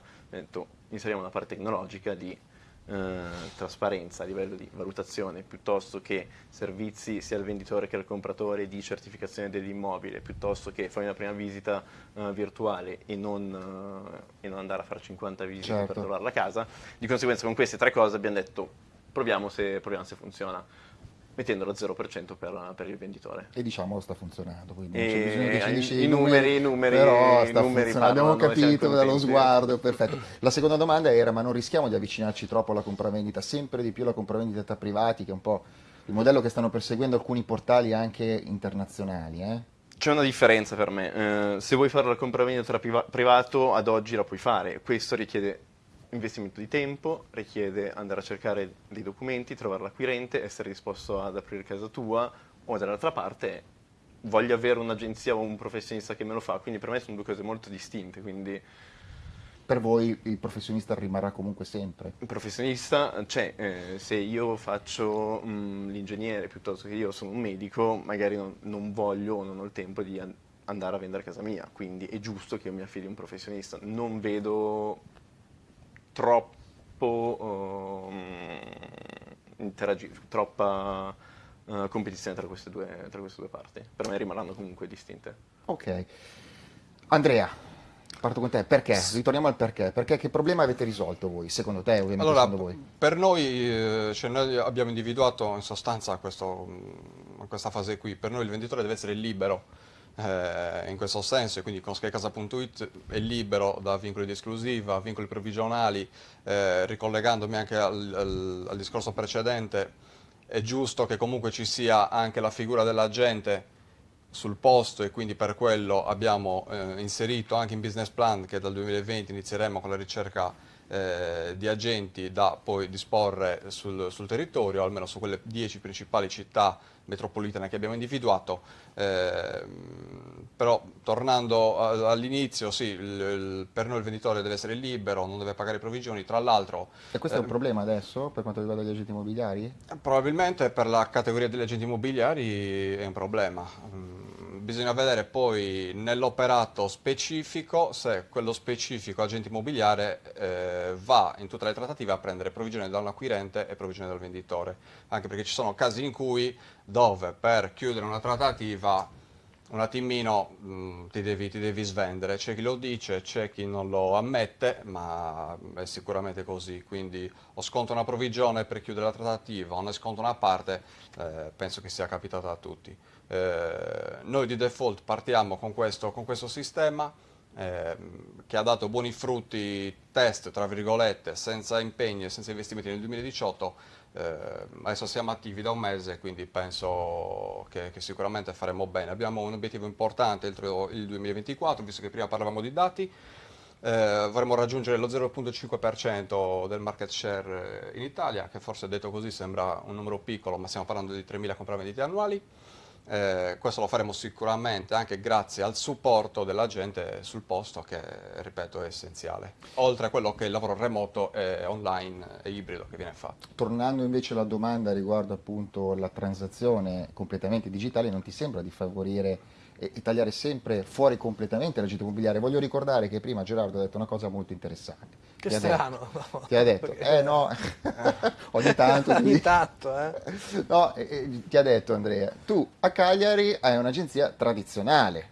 inseriamo una parte tecnologica di eh, trasparenza a livello di valutazione piuttosto che servizi sia al venditore che al compratore di certificazione dell'immobile piuttosto che fare una prima visita uh, virtuale e non, uh, e non, andare a fare 50 visite certo. per trovare la casa di conseguenza con queste tre cose abbiamo detto proviamo se, proviamo se funziona mettendolo al 0% per, per, il venditore. E diciamo sta funzionando, quindi non c'è bisogno che ci dici i, i numeri, i numeri, però sta numeri abbiamo capito dallo sguardo, perfetto. La seconda domanda era, ma non rischiamo di avvicinarci troppo alla compravendita, sempre di più alla compravendita tra privati, che è un po' il modello che stanno perseguendo alcuni portali anche internazionali, eh? C'è una differenza per me, eh, se vuoi fare la compravendita tra priva privato ad oggi la puoi fare, questo richiede investimento di tempo, richiede andare a cercare dei documenti, trovare l'acquirente, essere disposto ad aprire casa tua o dall'altra parte voglio avere un'agenzia o un professionista che me lo fa, quindi per me sono due cose molto distinte, quindi... Per voi il professionista rimarrà comunque sempre? Il professionista, cioè, eh, se io faccio mm, l'ingegnere piuttosto che io sono un medico, magari non, non voglio o non ho il tempo di an andare a vendere casa mia, quindi è giusto che io mi affidi a un professionista. Non vedo troppo um, troppa uh, competizione tra queste, due, tra queste due parti. Per me rimarranno comunque distinte. Ok. Andrea, parto con te, perché? Ritorniamo al perché. Perché che problema avete risolto voi, secondo te ovviamente allora, secondo voi? Per noi, eh, cioè noi abbiamo individuato in sostanza questo, questa fase qui, per noi il venditore deve essere libero eh, in questo senso e quindi con skycasa.it è libero da vincoli di esclusiva, vincoli provvigionali, eh, ricollegandomi anche al, al, al, discorso precedente, è giusto che comunque ci sia anche la figura dell'agente sul posto e quindi per quello abbiamo eh, inserito anche in business plan che dal 2020 inizieremo con la ricerca eh, di agenti da poi disporre sul, sul, territorio, almeno su quelle 10 principali città metropolitane che abbiamo individuato, eh, però tornando all'inizio, sì, il, il, per noi il venditore deve essere libero, non deve pagare provvigioni, tra l'altro... E questo è un ehm, problema adesso per quanto riguarda gli agenti immobiliari? Probabilmente per la categoria degli agenti immobiliari è un problema. Bisogna vedere poi nell'operato specifico se quello specifico agente immobiliare eh, va in tutte le trattative a prendere provvigione da un acquirente e provvigione dal venditore, anche perché ci sono casi in cui dove per chiudere una trattativa un attimino mh, mm, ti, devi, ti, devi, svendere, c'è chi lo dice, c'è chi non lo ammette, ma è sicuramente così, quindi o sconto una provvigione per chiudere la trattativa o ne sconto una parte, eh, penso che sia capitato a tutti. Eh, noi di default partiamo con questo, con questo sistema eh, che ha dato buoni frutti test, tra virgolette, senza impegni e senza investimenti nel 2018, eh, adesso siamo attivi da un mese, quindi penso che, che sicuramente faremo bene. Abbiamo un obiettivo importante entro il 2024, visto che prima parlavamo di dati, eh, vorremmo raggiungere lo 0,5% del market share in Italia, che forse detto così sembra un numero piccolo, ma stiamo parlando di 3.000 compravendite annuali. Eh, questo lo faremo sicuramente anche grazie al supporto della gente sul posto che, ripeto, è essenziale. Oltre a quello che è il lavoro remoto e online e ibrido che viene fatto. Tornando invece alla domanda riguardo appunto la transazione completamente digitale, non ti sembra di favorire e tagliare sempre fuori completamente l'agente immobiliare. Voglio ricordare che prima Gerardo ha detto una cosa molto interessante. Che ti strano. Ha detto, ti ha detto, eh no, <laughs> ogni tanto. ogni tanto, eh. No, eh, ti ha detto Andrea, tu a Cagliari hai un'agenzia tradizionale,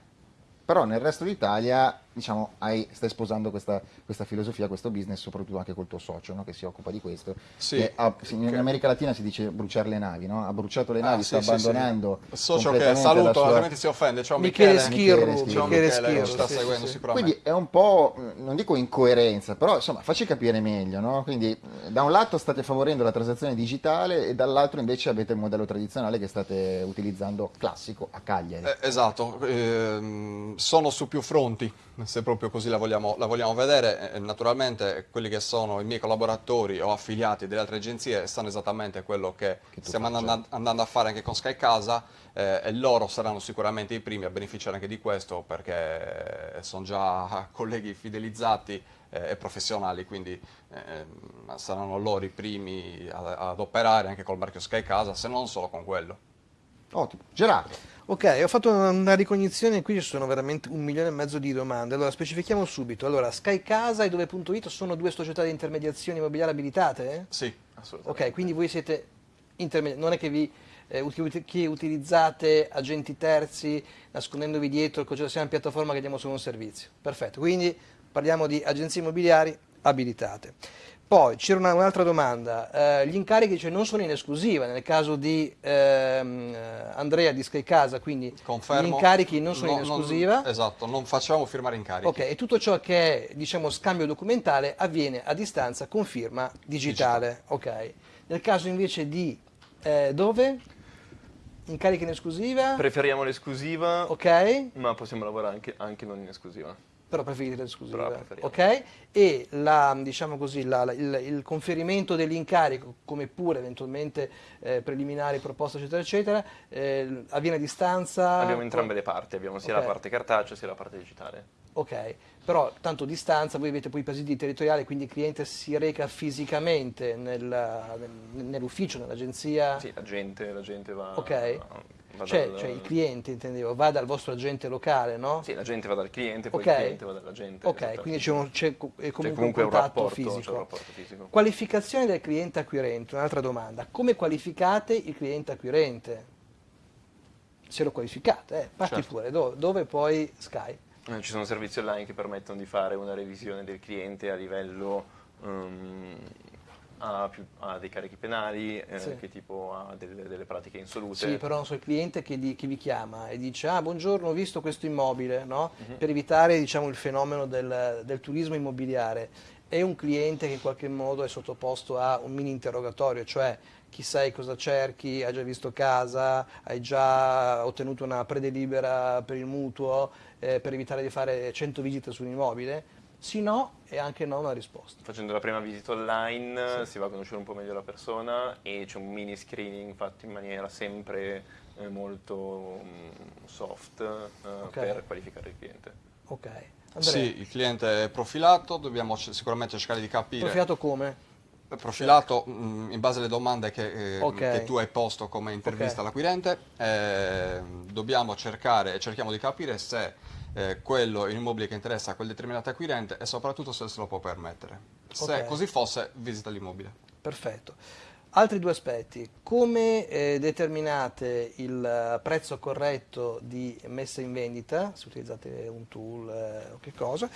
però nel resto d'Italia diciamo, hai, stai sposando questa, questa filosofia, questo business, soprattutto anche col tuo socio no? che si occupa di questo. Sì, che ha- in che- America Latina si dice bruciare le navi, no? ha bruciato le Ah, navi, sì, sta sì, abbandonando sì. Socio che saluto, sua- altrimenti si offende. Ciao Michele Michele. Schirru, Michele Ciao Michele Michele, sta sì, seguendo sì. sicuramente. Quindi è un po', non dico incoerenza, però insomma facci capire meglio, no? Quindi eh, da un lato state favorendo la transazione digitale e dall'altro invece avete il modello tradizionale che state utilizzando classico a Cagliari. Eh, esatto, ehm, sono su più fronti, se proprio così la vogliamo, la vogliamo vedere. Eh, naturalmente quelli che sono i miei collaboratori o affiliati delle altre agenzie sanno esattamente quello che, Che stiamo andando, andando a fare anche con Sky Casa eh, e loro saranno sicuramente i primi a beneficiare anche di questo perché sono già <laughs> colleghi fidelizzati eh, e professionali, quindi ehm, saranno loro i primi a- ad operare anche col marchio Sky Casa, se non solo con quello. Ottimo. Gerardo, Ok, ho fatto una ricognizione, qui ci sono veramente un milione e mezzo di domande. Allora, specifichiamo subito. Allora, Sky Casa e Dove.it sono due società di intermediazione immobiliare abilitate? Sì, Assolutamente. Ok, quindi voi siete intermediari, non è che vi eh, uti- che utilizzate agenti terzi nascondendovi dietro, cosa sia una piattaforma che diamo solo un servizio. Perfetto, quindi parliamo di agenzie immobiliari abilitate. Poi c'era una- un'altra domanda, eh, gli incarichi cioè, non sono in esclusiva, nel caso di ehm, eh, Andrea di Sky Casa, quindi confermo. gli incarichi non sono No, in esclusiva. esatto, non facciamo firmare incarichi. Ok, e tutto ciò che è diciamo, scambio documentale avviene a distanza con firma digitale. Ok. Nel caso invece di eh, dove? Incarichi in esclusiva? Preferiamo l'esclusiva, ok, ma possiamo lavorare anche, anche non in esclusiva. Però preferite l'esclusiva. Preferiamo. Ok, e la, diciamo così, la- la- il, il conferimento dell'incarico, come pure eventualmente eh, preliminari, proposte, eccetera, eccetera, eh, avviene a distanza? Abbiamo entrambe le parti, abbiamo sia Ok. la parte cartacea sia la parte digitale. Ok, però tanto distanza, voi avete poi i presidi territoriali, quindi il cliente si reca fisicamente nel- nel- nell'ufficio, nell'agenzia? Sì, la gente, la gente va, Ok. va Cioè, dal- cioè il cliente, intendevo, va dal vostro agente locale, no? Sì, la gente va dal cliente, poi Ok. il cliente va dalla gente. Ok, esatto. quindi c'è, un- comunque, comunque un un contatto rapporto, c'è un fisico. rapporto fisico. Qualificazione del cliente acquirente, un'altra domanda. Come qualificate il cliente acquirente? Se lo qualificate, eh, parti Certo. pure, dove, dove poi Sky? Eh, Ci sono servizi online che permettono di fare una revisione del cliente a livello ehm, ha, più- ha dei carichi penali, eh, Sì. che tipo ha delle, delle pratiche insolute. Sì, però non so, il cliente che, di- che vi chiama e dice ah buongiorno ho visto questo immobile, no? per evitare diciamo, il fenomeno del, del turismo immobiliare. È un cliente che in qualche modo è sottoposto a un mini interrogatorio, cioè chi sai cosa cerchi, hai già visto casa, hai già ottenuto una predelibera per il mutuo eh, per evitare di fare 100 visite su un immobile? Sì, no e anche no una risposta. Facendo la prima visita online si va a conoscere un po' meglio la persona e c'è un mini screening fatto in maniera sempre eh, molto mm, soft eh, Ok. per qualificare il cliente. Ok. Andrea, Sì, il cliente è profilato, dobbiamo sicuramente cercare di capire. profilato come? Profilato mh, in base alle domande che, eh, Ok. che tu hai posto come intervista Ok. all'acquirente. eh, dobbiamo cercare e cerchiamo di capire se eh, quello immobile che interessa a quel determinato acquirente e soprattutto se se lo può permettere. Se Ok. così fosse, visita l'immobile. Perfetto. Altri due aspetti, come eh, determinate il eh, prezzo corretto di messa in vendita, se utilizzate un tool eh, o che cosa,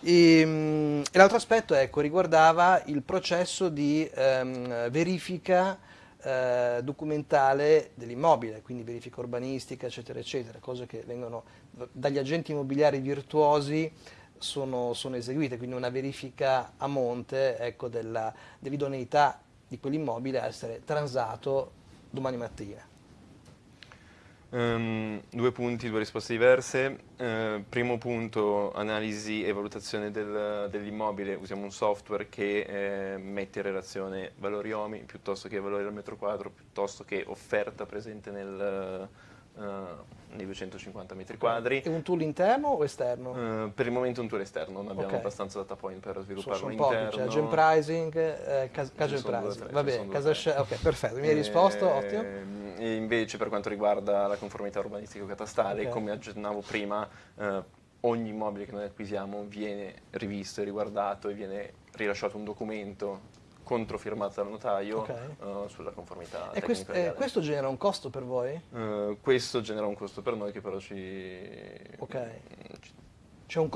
e, mm, e l'altro aspetto ecco, riguardava il processo di ehm, verifica eh, documentale dell'immobile, quindi verifica urbanistica, eccetera, eccetera, cose che vengono dagli agenti immobiliari virtuosi sono, sono eseguite, quindi una verifica a monte ecco, dell'idoneità di quell'immobile a essere transato domani mattina. Ehm, due punti, due risposte diverse. Eh, primo punto, analisi e valutazione del- dell'immobile. Usiamo un software che eh, mette in relazione valori OMI piuttosto che valori al metro quadro, piuttosto che offerta presente nel, eh, nei 250 metri quadri. È un tool interno o esterno? Eh, per il momento un tool esterno, non abbiamo Ok. abbastanza data point per svilupparlo pochi, interno. cioè agent pricing, eh, cas- o pricing. Va bene, casa ok, perfetto, mi hai risposto, ottimo. E invece per quanto riguarda la conformità urbanistica-catastale, Ok. come accennavo prima, eh, ogni immobile che noi acquisiamo viene rivisto e riguardato e viene rilasciato un documento controfirmato dal notaio Ok. eh, sulla conformità E quest- tecnica eh, questo genera un costo per voi? Eh, questo genera un costo per noi che però ci, Ok. C'è un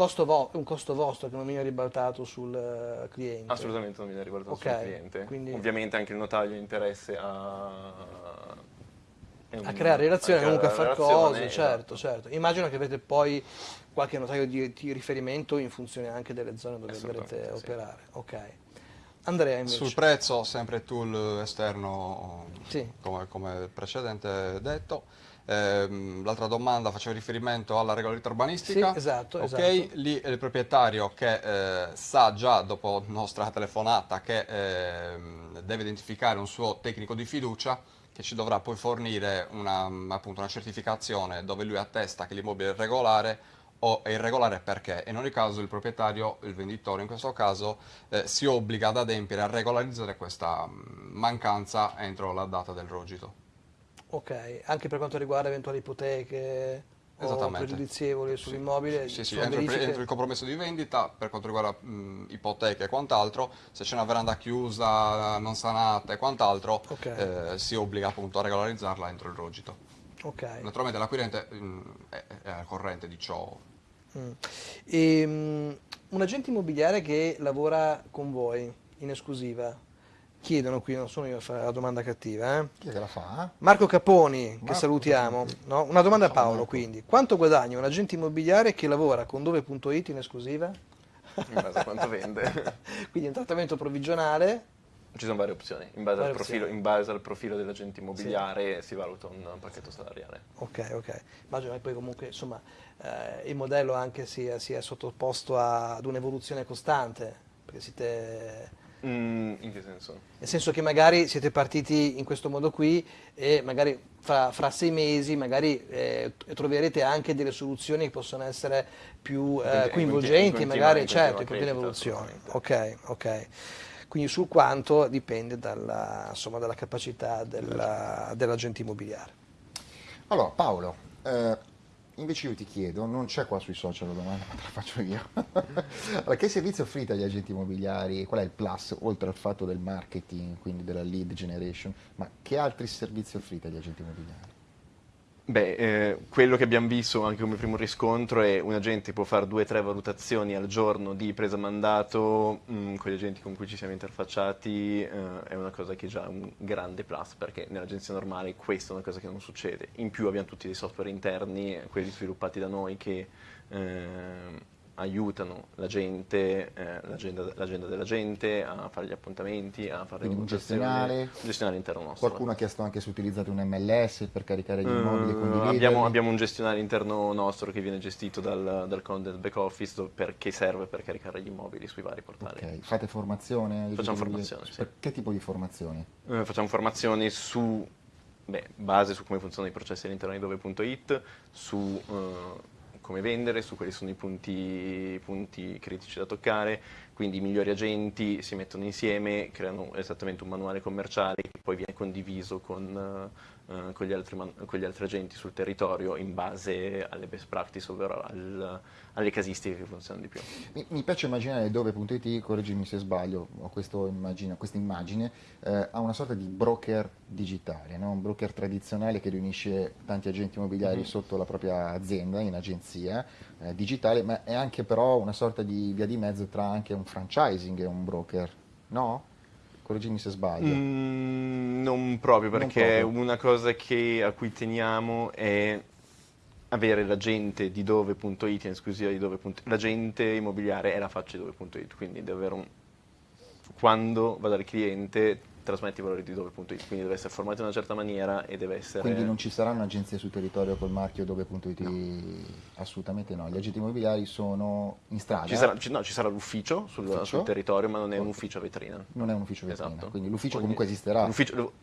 un costo vostro che non viene ribaltato sul eh, cliente? Assolutamente non viene ribaltato Ok, sul cliente. quindi- Ovviamente anche il notaio ha interesse a... A creare relazione, a comunque a creare far relazione, cose, certo, esatto. certo. Immagino che avete poi qualche notaio di, di riferimento in funzione anche delle zone dove dovrete sì. operare. Ok. Andrea invece. Sul prezzo, sempre tool esterno, Sì. come, come precedente detto. Ehm, l'altra domanda faceva riferimento alla regolarità urbanistica. Sì, esatto, Ok, esatto. lì è il proprietario che eh, sa già dopo nostra telefonata che ehm, deve identificare un suo tecnico di fiducia che ci dovrà poi fornire una, appunto, una certificazione dove lui attesta che l'immobile è regolare o è irregolare perché. In ogni caso il proprietario, il venditore in questo caso, eh, si obbliga ad adempiere a regolarizzare questa mh, mancanza entro la data del rogito. Ok, anche per quanto riguarda eventuali ipoteche o pregiudizievoli sull'immobile? Sì, sì, sono entro, il- verifiche- entro il compromesso di vendita per quanto riguarda mh, ipoteche e quant'altro, se c'è una veranda chiusa, non sanata e quant'altro, Ok. eh, si obbliga appunto a regolarizzarla entro il rogito. Ok. Naturalmente l'acquirente mh, è, è al corrente di ciò. Mm. Ehm, un agente immobiliare che lavora con voi in esclusiva, chiedono qui, non sono io a fare la domanda cattiva, eh? Chi è che la fa? Marco Caponi, che Marco salutiamo, Caponi. no? una domanda a Paolo Marco. quindi, quanto guadagna un agente immobiliare che lavora con dove.it in esclusiva? In base a quanto vende. <laughs> Quindi un trattamento provvigionale, Ci sono varie opzioni. In base, Varie al profilo, opzioni. in base al profilo dell'agente immobiliare si valuta un pacchetto salariale. ok ok, immagino che poi comunque insomma eh, il modello anche sia, sia sottoposto a- ad un'evoluzione costante, perché siete... Mm, in che senso? Nel senso che magari siete partiti in questo modo qui e magari fra, fra sei mesi magari eh, troverete anche delle soluzioni che possono essere più eh, In- in coinvolgenti, continua- magari in certo, in continua evoluzione. Ok, ok. Quindi sul quanto dipende dalla, insomma, dalla capacità della- dell'agente immobiliare. Allora, Paolo, eh, invece io ti chiedo, non c'è qua sui social la domanda, ma te la faccio io. <laughs> allora, che servizio offrite agli agenti immobiliari? Qual è il plus, oltre al fatto del marketing, quindi della lead generation, ma che altri servizi offrite agli agenti immobiliari? Beh, eh, quello che abbiamo visto anche come primo riscontro è un agente può fare due o tre valutazioni al giorno di presa mandato mh, con gli agenti con cui ci siamo interfacciati, eh, è una cosa che è già un grande plus perché nell'agenzia normale questa è una cosa che non succede. In più abbiamo tutti dei software interni, quelli sviluppati da noi che eh, aiutano la gente, eh, l'agenda, l'agenda della gente a fare gli appuntamenti, a fare Quindi un gestionale? Un gestionale interno nostro. Qualcuno ha chiesto anche se utilizzate un MLS per caricare gli immobili condividerli. abbiamo, abbiamo un gestionale interno nostro che viene gestito dal, dal content back office do- per- che serve per caricare gli immobili sui vari portali. Ok, Fate formazione? Facciamo formazione, sì. Per che tipo di formazioni? Eh, facciamo formazioni su beh, base su come funzionano i processi all'interno di dove.it, su eh, come vendere, su quali sono i punti, punti critici da toccare, quindi i migliori agenti si mettono insieme, creano esattamente un manuale commerciale che poi viene condiviso con, eh, con gli, altri con gli altri agenti sul territorio in base alle best practice, ovvero al- alle casistiche che funzionano di più. Mi, mi piace immaginare dove.it, correggimi se sbaglio, ho questo immagine- questa immagine, eh, ha una sorta di broker digitale, no? un broker tradizionale che riunisce tanti agenti immobiliari sotto la propria azienda, in agenzia eh, digitale, ma è anche però una sorta di via di mezzo tra anche un franchising e un broker, no? Correggimi se sbaglio. Mm, non proprio, Non perché proprio. una cosa che- a cui teniamo è avere l'agente di dove.it in esclusiva di dove.it. L'agente immobiliare è la faccia di dove.it, quindi deve avere un... quando va dal cliente trasmette i valori di dove.it, quindi deve essere formato in una certa maniera e deve essere... Quindi non ci saranno agenzie sul territorio col marchio dove.it? Assolutamente no, gli agenti immobiliari sono in strada. Ci sarà, ci- no, ci sarà l'ufficio sul, sul territorio, ma non è un ufficio a vetrina. Non è un ufficio vetrina, Esatto. quindi l'ufficio comunque esisterà.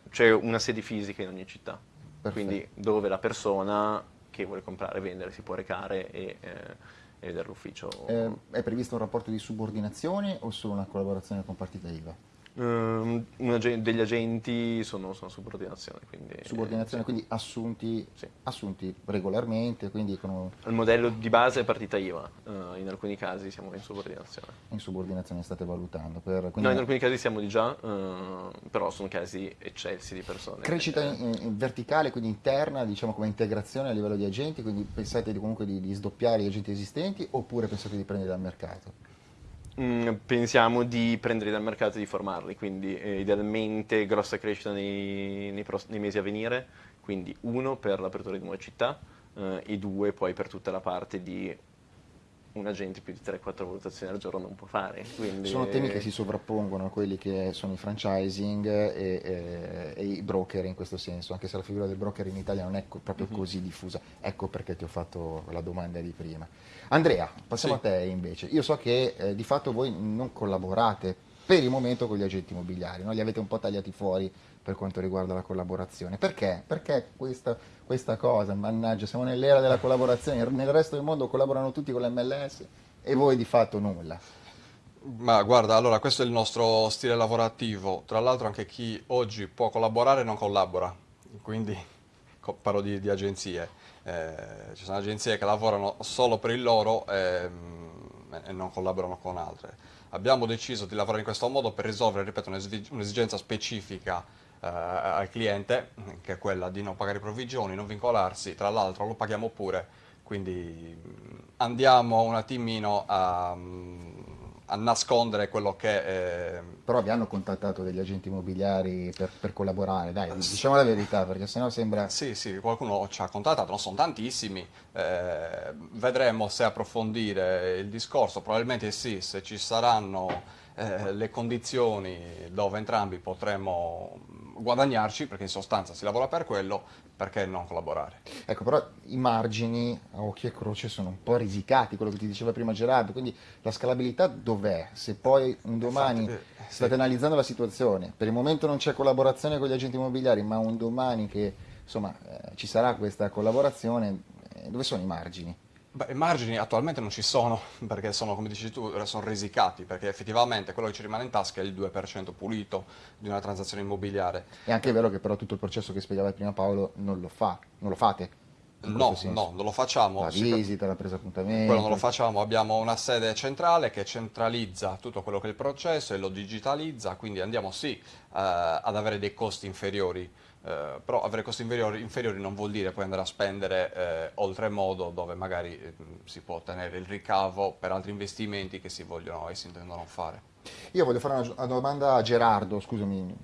c'è una sede fisica in ogni città, Perfetto. quindi dove la persona che vuole comprare e vendere si può recare e, eh, e vedere l'ufficio. Eh, è previsto un rapporto di subordinazione o solo una collaborazione con partita IVA? Ehm, un ag- degli agenti sono, sono subordinazione, quindi... Subordinazione, sì. quindi assunti, Sì. assunti regolarmente, quindi con, Il modello di base è partita IVA, eh, in alcuni casi siamo in subordinazione. in subordinazione state valutando. Per, quindi No, in alcuni casi siamo di già, eh, però sono casi eccessi di persone. Crescita Eh, in- in verticale, quindi interna, diciamo come integrazione a livello di agenti, quindi pensate di- comunque di, di sdoppiare gli agenti esistenti oppure pensate di prendere dal mercato? Mm, pensiamo di prenderli dal mercato e di formarli, quindi eh, idealmente grossa crescita nei, nei nei mesi a venire, quindi uno per l'apertura di nuove città eh, e due poi per tutta la parte di un agente più di 3-4 valutazioni al giorno non può fare. Quindi, Sono temi che si sovrappongono a quelli che sono i franchising e, e- e i broker in questo senso, anche se la figura del broker in Italia non è co- proprio Mhm. così diffusa. Ecco perché ti ho fatto la domanda di prima. Andrea, passiamo Sì. a te invece. Io so che eh, di fatto voi non collaborate per il momento con gli agenti immobiliari, no? li avete un po' tagliati fuori per quanto riguarda la collaborazione. Perché? Perché questa, questa cosa, mannaggia, siamo nell'era della collaborazione, nel resto del mondo collaborano tutti con l'MLS e voi di fatto nulla. Ma guarda, allora questo è il nostro stile lavorativo. Tra l'altro anche chi oggi può collaborare non collabora, quindi parlo di, di agenzie. Eh, ci sono agenzie che lavorano solo per il loro ehm, e non collaborano con altre. Abbiamo deciso di lavorare in questo modo per risolvere, ripeto, un'esi- un'esigenza specifica eh, al cliente, che è quella di non pagare provvigioni, non vincolarsi, tra l'altro lo paghiamo pure, quindi mh, andiamo un attimino a, mh, a nascondere quello che... eh, Però vi hanno contattato degli agenti immobiliari per, per collaborare, dai, diciamo la verità, perché sennò sembra... Sì, sì, qualcuno ci ha contattato, non sono tantissimi, eh, vedremo se approfondire il discorso, probabilmente sì, se ci saranno eh, le condizioni dove entrambi potremo guadagnarci, perché in sostanza si lavora per quello, perché non collaborare? Ecco, però i margini a occhio e croce sono un po' risicati, quello che ti diceva prima Gerardo, quindi la scalabilità dov'è? Se poi un domani Infatti, eh, sì. state analizzando la situazione, per il momento non c'è collaborazione con gli agenti immobiliari, ma un domani che insomma eh, ci sarà questa collaborazione, eh, dove sono i margini? Beh, i margini attualmente non ci sono, perché sono, come dici tu, sono risicati, perché effettivamente quello che ci rimane in tasca è il 2% pulito di una transazione immobiliare. È anche vero che però tutto il processo che spiegava prima Paolo non lo fa, non lo fate. No, no, non lo facciamo. La visita, la presa appuntamento. Quello non lo facciamo, abbiamo una sede centrale che centralizza tutto quello che è il processo e lo digitalizza, quindi andiamo sì eh, ad avere dei costi inferiori, eh, però avere costi inferiori, inferiori non vuol dire poi andare a spendere eh, oltremodo dove magari eh, si può ottenere il ricavo per altri investimenti che si vogliono e si intendono fare. Io voglio fare una, una domanda a Gerardo, scusami,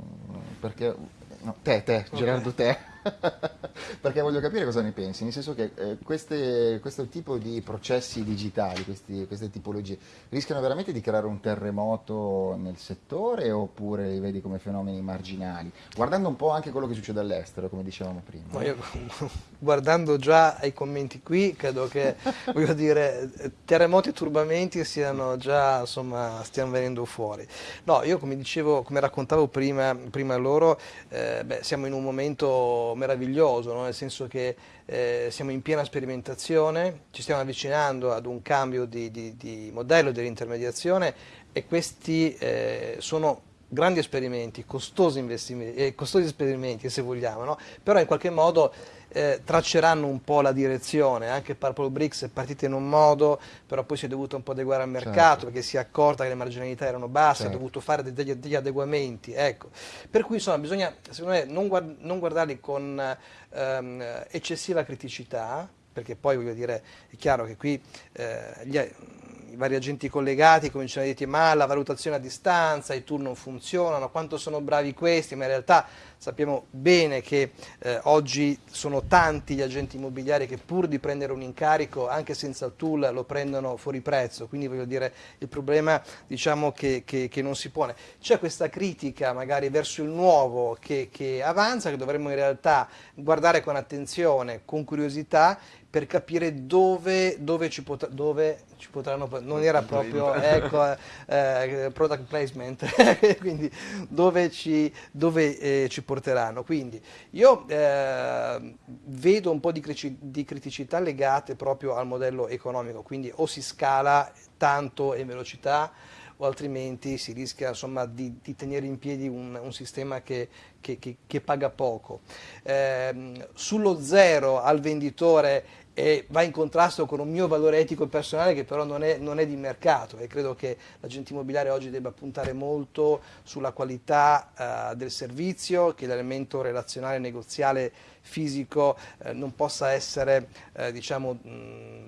perché... No, te, te, Gerardo, te. <laughs> perché voglio capire cosa ne pensi, nel senso che eh, queste- questo tipo di processi digitali, questi- queste tipologie, rischiano veramente di creare un terremoto nel settore oppure li vedi come fenomeni marginali? Guardando un po' anche quello che succede all'estero, come dicevamo prima. Ma io, <laughs> guardando già ai commenti qui, credo che, <laughs> voglio dire, terremoti e turbamenti siano già, insomma, stiano venendo fuori. No, io come dicevo, come raccontavo prima, prima loro, eh, beh, siamo in un momento meraviglioso, no? nel senso che eh, siamo in piena sperimentazione, ci stiamo avvicinando ad un cambio di, di- di modello dell'intermediazione e questi eh, sono grandi esperimenti, costosi, investimenti, eh, costosi esperimenti se vogliamo, no? però in qualche modo eh, tracceranno un po' la direzione, anche Purple Bricks è partita in un modo, però poi si è dovuto un po' adeguare al mercato Certo. perché si è accorta che le marginalità erano basse, Certo. ha dovuto fare de- degli, degli adeguamenti, ecco. Per cui insomma bisogna, secondo me, non, guard- non guardarli con ehm, eccessiva criticità, perché poi voglio dire, è chiaro che qui eh, gli- i vari agenti collegati cominciano a dire ma la valutazione a distanza, i tour non funzionano, quanto sono bravi questi, ma in realtà sappiamo bene che eh, oggi sono tanti gli agenti immobiliari che pur di prendere un incarico anche senza il tool lo prendono fuori prezzo, quindi voglio dire il problema diciamo che, che- che non si pone. C'è questa critica magari verso il nuovo che, che avanza, che dovremmo in realtà guardare con attenzione, con curiosità per capire dove, dove, ci, pot- dove ci potranno, non era proprio <laughs> ecco, eh, product placement, <laughs> quindi dove ci, dove, eh, ci porteranno. Quindi io eh, vedo un po' di, di criticità legate proprio al modello economico, quindi o si scala tanto e velocità o altrimenti si rischia insomma, di, di, tenere in piedi un, un sistema che, che, che, che, paga poco. Eh, sullo zero al venditore e va in contrasto con un mio valore etico e personale che però non è, non è, di mercato e credo che l'agente immobiliare oggi debba puntare molto sulla qualità uh, del servizio, che l'elemento relazionale negoziale fisico eh, non possa essere eh, diciamo, mh,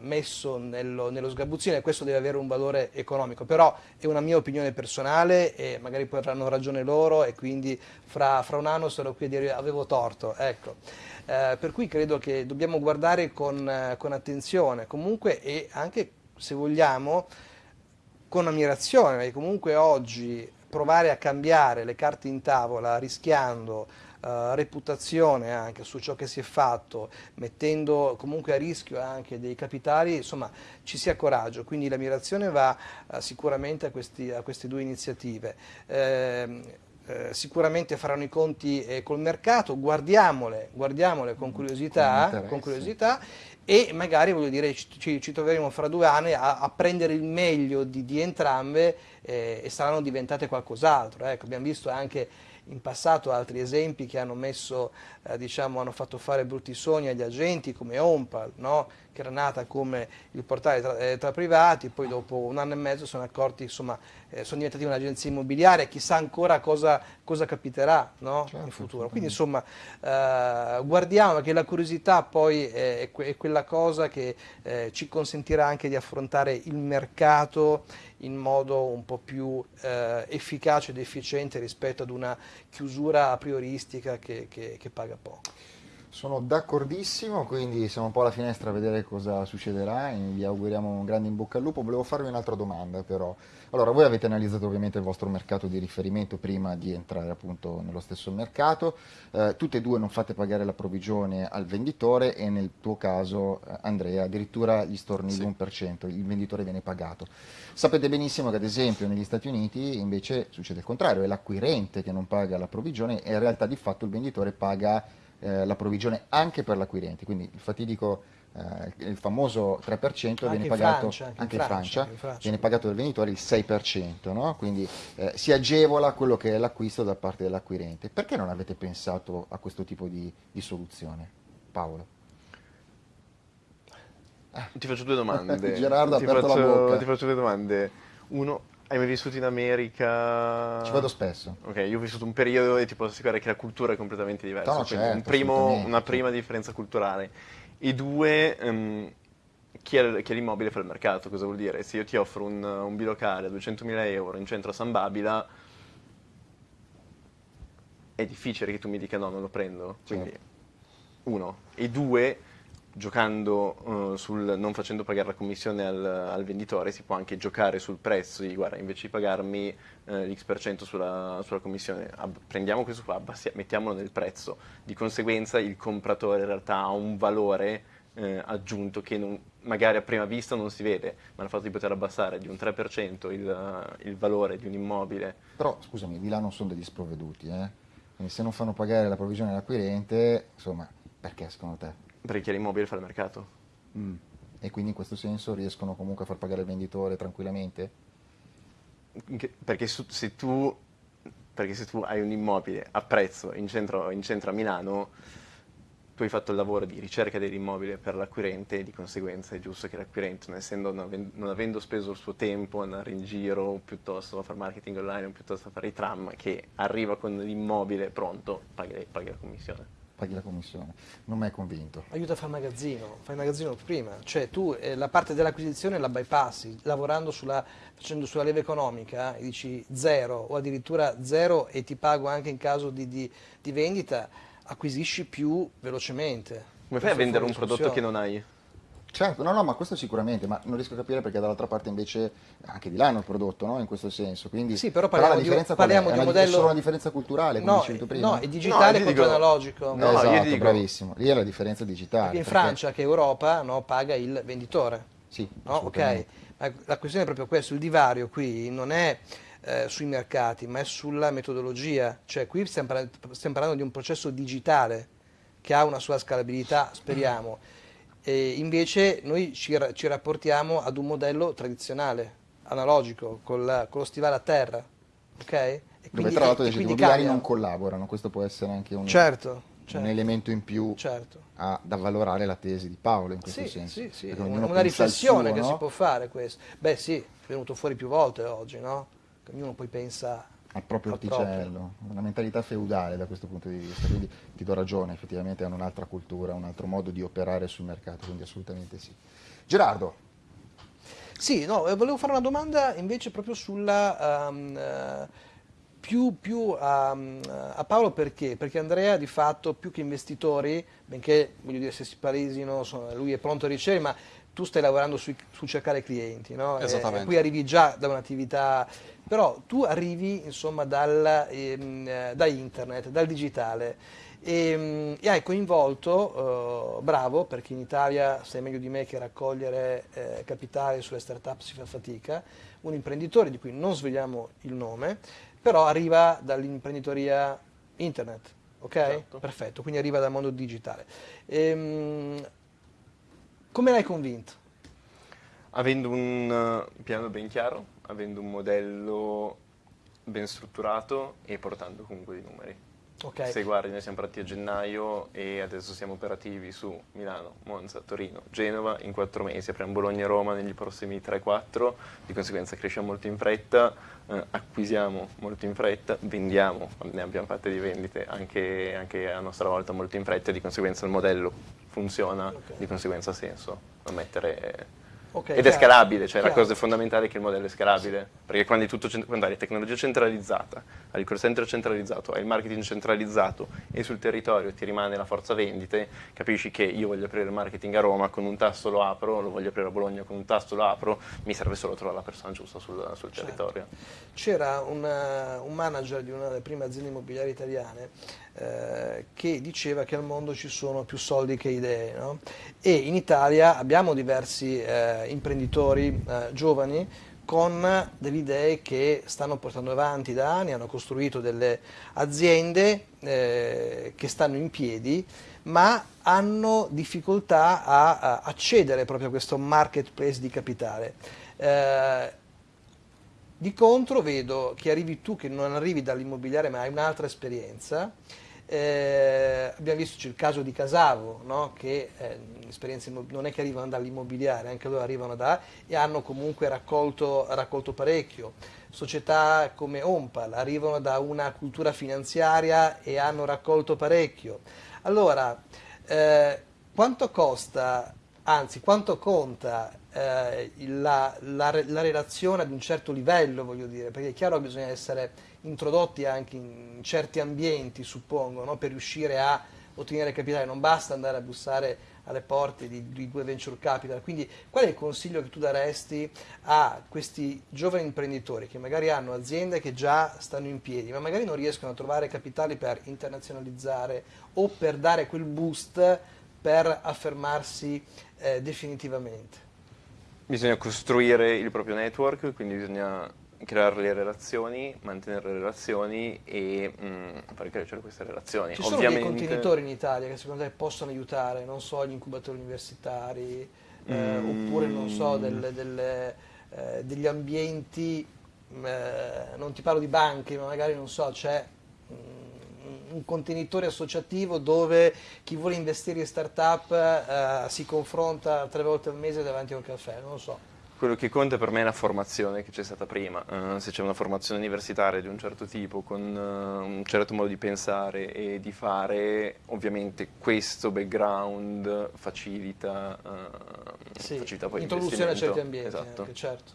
messo nello, nello sgabuzzino e questo deve avere un valore economico, però è una mia opinione personale e magari poi avranno ragione loro e quindi fra, fra un anno sarò qui a dire avevo torto. Ecco. Eh, per cui credo che dobbiamo guardare con, eh, con attenzione comunque e anche se vogliamo con ammirazione, perché comunque oggi provare a cambiare le carte in tavola rischiando uh, reputazione anche su ciò che si è fatto, mettendo comunque a rischio anche dei capitali, insomma ci sia coraggio, quindi l'ammirazione va uh, sicuramente a, questi, a, queste due iniziative. Eh, eh, sicuramente faranno i conti eh, col mercato, guardiamole, guardiamole con curiosità, con, con curiosità. E magari voglio dire, ci, ci troveremo fra due anni a, a prendere il meglio di, di entrambe eh, e saranno diventate qualcos'altro. Ecco, abbiamo visto anche in passato altri esempi che hanno, messo, eh, diciamo, hanno fatto fare brutti sogni agli agenti come Ompal, no? che era nata come il portale tra, eh, tra, privati, poi dopo un anno e mezzo sono accorti, insomma, eh, sono diventati un'agenzia immobiliare, chissà ancora cosa, cosa capiterà no? certo, in futuro. Quindi insomma eh, guardiamo che la curiosità poi è, è quella cosa che eh, ci consentirà anche di affrontare il mercato in modo un po' più eh, efficace ed efficiente rispetto ad una chiusura prioristica che, che, che paga poco. Sono d'accordissimo, quindi siamo un po' alla finestra a vedere cosa succederà e vi auguriamo un grande in bocca al lupo. Volevo farvi un'altra domanda però. Allora, voi avete analizzato ovviamente il vostro mercato di riferimento prima di entrare appunto nello stesso mercato. Eh, tutte e due non fate pagare la provvigione al venditore e nel tuo caso, eh, Andrea, addirittura gli storni sì. l'1%, il venditore viene pagato. Sapete benissimo che ad esempio negli Stati Uniti invece succede il contrario, è l'acquirente che non paga la provvigione e in realtà di fatto il venditore paga eh, la provvigione anche per l'acquirente, quindi il fatidico, eh, il famoso 3% viene pagato Francia, anche, anche in Francia, in Francia, viene pagato dal venditore il 6%, no? quindi eh, si agevola quello che è l'acquisto da parte dell'acquirente. Perché non avete pensato a questo tipo di, di soluzione? Paolo? Ti faccio due domande. <laughs> Gerardo ha ti aperto faccio, la bocca. Ti faccio due domande. Uno, hai mai vissuto in America? Ci vado spesso. Ok, io ho vissuto un periodo e ti posso assicurare che la cultura è completamente diversa. No, certo, un primo, una prima differenza culturale. E due, ehm, chi ha, chi ha l'immobile fa il mercato. Cosa vuol dire? Se io ti offro un, un bilocale a 200.000 euro in centro a San Babila, è difficile che tu mi dica no, non lo prendo. Quindi, Certo. uno. E due, giocando eh, sul non facendo pagare la commissione al, al venditore, si può anche giocare sul prezzo di guarda, invece di pagarmi eh, l'X% sulla, sulla commissione, ab- prendiamo questo qua, abbassi- mettiamolo nel prezzo. Di conseguenza il compratore in realtà ha un valore eh, aggiunto che non- magari a prima vista non si vede, ma il fatto di poter abbassare di un 3% il, il valore di un immobile Però scusami, di là non sono degli sprovveduti, eh? se non fanno pagare la provvigione all'acquirente, insomma, perché secondo te? Per chi ha l'immobile fa il mercato. E quindi in questo senso riescono comunque a far pagare il venditore tranquillamente? Perché, su- se tu, perché se tu hai un immobile a prezzo in centro, in centro a Milano, tu hai fatto il lavoro di ricerca dell'immobile per l'acquirente e di conseguenza è giusto che l'acquirente, non, essendo, non, aven- non avendo speso il suo tempo ad andare in giro, piuttosto a fare marketing online, o piuttosto a fare i tram, che arriva con l'immobile pronto, paghi la commissione. Paghi la commissione. Non mi hai convinto. Aiuta a fare magazzino, fai magazzino prima, cioè tu eh, la parte dell'acquisizione la bypassi, lavorando sulla, facendo sulla leva economica e dici zero o addirittura zero e ti pago anche in caso di, di- di vendita, acquisisci più velocemente. Come fai a è vendere un prodotto che non hai? Certo, no, no, ma questo sicuramente, ma non riesco a capire perché dall'altra parte invece anche di là hanno il prodotto, no? In questo senso. Quindi, Sì, però parliamo la di- parliamo di un modello- È solo una differenza culturale, come No, dicevi tu prima? no, è digitale No, contro dico- analogico. No, esatto, io dico- bravissimo. Lì è la differenza digitale. Perché in perché- Francia, che è Europa, no, paga il venditore. Sì, No? Ok. Ma la questione è proprio questa, il divario qui non è eh, sui mercati, ma è sulla metodologia, cioè qui stiamo parlando, stiamo parlando di un processo digitale che ha una sua scalabilità, speriamo, e invece noi ci, ci rapportiamo ad un modello tradizionale, analogico col, con lo stivale a terra, ok? E Dove tra l'altro gli quindi immobiliari non collaborano, questo può essere anche un, Certo, un certo. elemento in più Certo. a- da valorare la tesi di Paolo in questo Sì, senso. sì, sì, una, una riflessione suo, che no? si può fare questo. Beh sì, è venuto fuori più volte oggi, no? Che ognuno poi pensa al proprio al orticello, una mentalità feudale da questo punto di vista, quindi ti do ragione, effettivamente hanno un'altra cultura, un altro modo di operare sul mercato, quindi assolutamente sì. Gerardo, Sì, no, eh, volevo fare una domanda invece proprio sulla... ehm, eh, più, più a, a Paolo perché? Perché Andrea di fatto più che investitori, benché voglio dire se si insomma, lui è pronto a ricevere, ma tu stai lavorando sui- su cercare clienti, no? E- Esattamente. E, poi arrivi già da un'attività, però tu arrivi insomma dal, ehm, eh, da internet, dal digitale e, e hai coinvolto, eh, bravo, perché in Italia sai meglio di me che raccogliere eh, capitale sulle start-up si fa fatica, un imprenditore di cui non svegliamo il nome, però arriva dall'imprenditoria internet, ok? Esatto. Perfetto, quindi arriva dal mondo digitale. Ehm, come l'hai convinto? Avendo un eh, piano ben chiaro, avendo un modello ben strutturato e portando comunque dei numeri. Ok. Se guardi, noi siamo partiti a gennaio e adesso siamo operativi su Milano, Monza, Torino, Genova in quattro mesi. Apriamo Bologna e Roma negli prossimi 3-4, di conseguenza cresciamo molto in fretta, eh, acquisiamo molto in fretta, vendiamo, ne abbiamo fatte di vendite anche, anche a nostra volta molto in fretta di conseguenza il modello funziona, Ok. di conseguenza ha senso non mettere... Ok, Ed è chiaro. scalabile, cioè la Chiaro. cosa fondamentale è che il modello è scalabile, perché quando, è tutto, quando hai tecnologia centralizzata, hai il call center centralizzato, hai il marketing centralizzato e sul territorio ti rimane la forza vendite, capisci che io voglio aprire il marketing a Roma, con un tasto lo apro, lo voglio aprire a Bologna, con un tasto lo apro, mi serve solo trovare la persona giusta sul, sul Certo. territorio. C'era un manager di una delle prime aziende immobiliari italiane eh, che diceva che al mondo ci sono più soldi che idee no? e in Italia abbiamo diversi eh, imprenditori eh, giovani con delle idee che stanno portando avanti da anni, hanno costruito delle aziende eh, che stanno in piedi ma hanno difficoltà a, a accedere proprio a questo marketplace di capitale. Eh, di contro vedo che arrivi tu che non arrivi dall'immobiliare ma hai un'altra esperienza. Eh, abbiamo visto il caso di Casavo, no? che eh, non è che arrivano dall'immobiliare, anche loro arrivano da e hanno comunque raccolto, raccolto parecchio. Società come Ompal arrivano da una cultura finanziaria e hanno raccolto parecchio. Allora, eh, quanto costa, anzi quanto conta eh, la, la la relazione ad un certo livello, voglio dire, perché è chiaro che bisogna essere introdotti anche in certi ambienti, suppongo, no? per riuscire a ottenere capitale, non basta andare a bussare alle porte di, di due venture capital. Quindi qual è il consiglio che tu daresti a questi giovani imprenditori che magari hanno aziende che già stanno in piedi, ma magari non riescono a trovare capitali per internazionalizzare o per dare quel boost per affermarsi eh, definitivamente? Bisogna costruire il proprio network, quindi bisogna creare le relazioni, mantenere le relazioni e mm, far crescere queste relazioni. Ci sono Ovviamente, dei contenitori in Italia che secondo te possono aiutare, non so, gli incubatori universitari, eh, Mm. oppure non so, delle- delle, eh, degli ambienti, eh, non ti parlo di banche, ma magari non so, c'è mm, un contenitore associativo dove chi vuole investire in startup eh, si confronta tre volte al mese davanti a un caffè, non lo so. Quello che conta per me è la formazione che c'è stata prima. Eh, se c'è una formazione universitaria di un certo tipo, con eh, un certo modo di pensare e di fare, ovviamente questo background facilita, eh, Sì, facilita poi introduzione a certi ambienti, Esatto. anche, certo.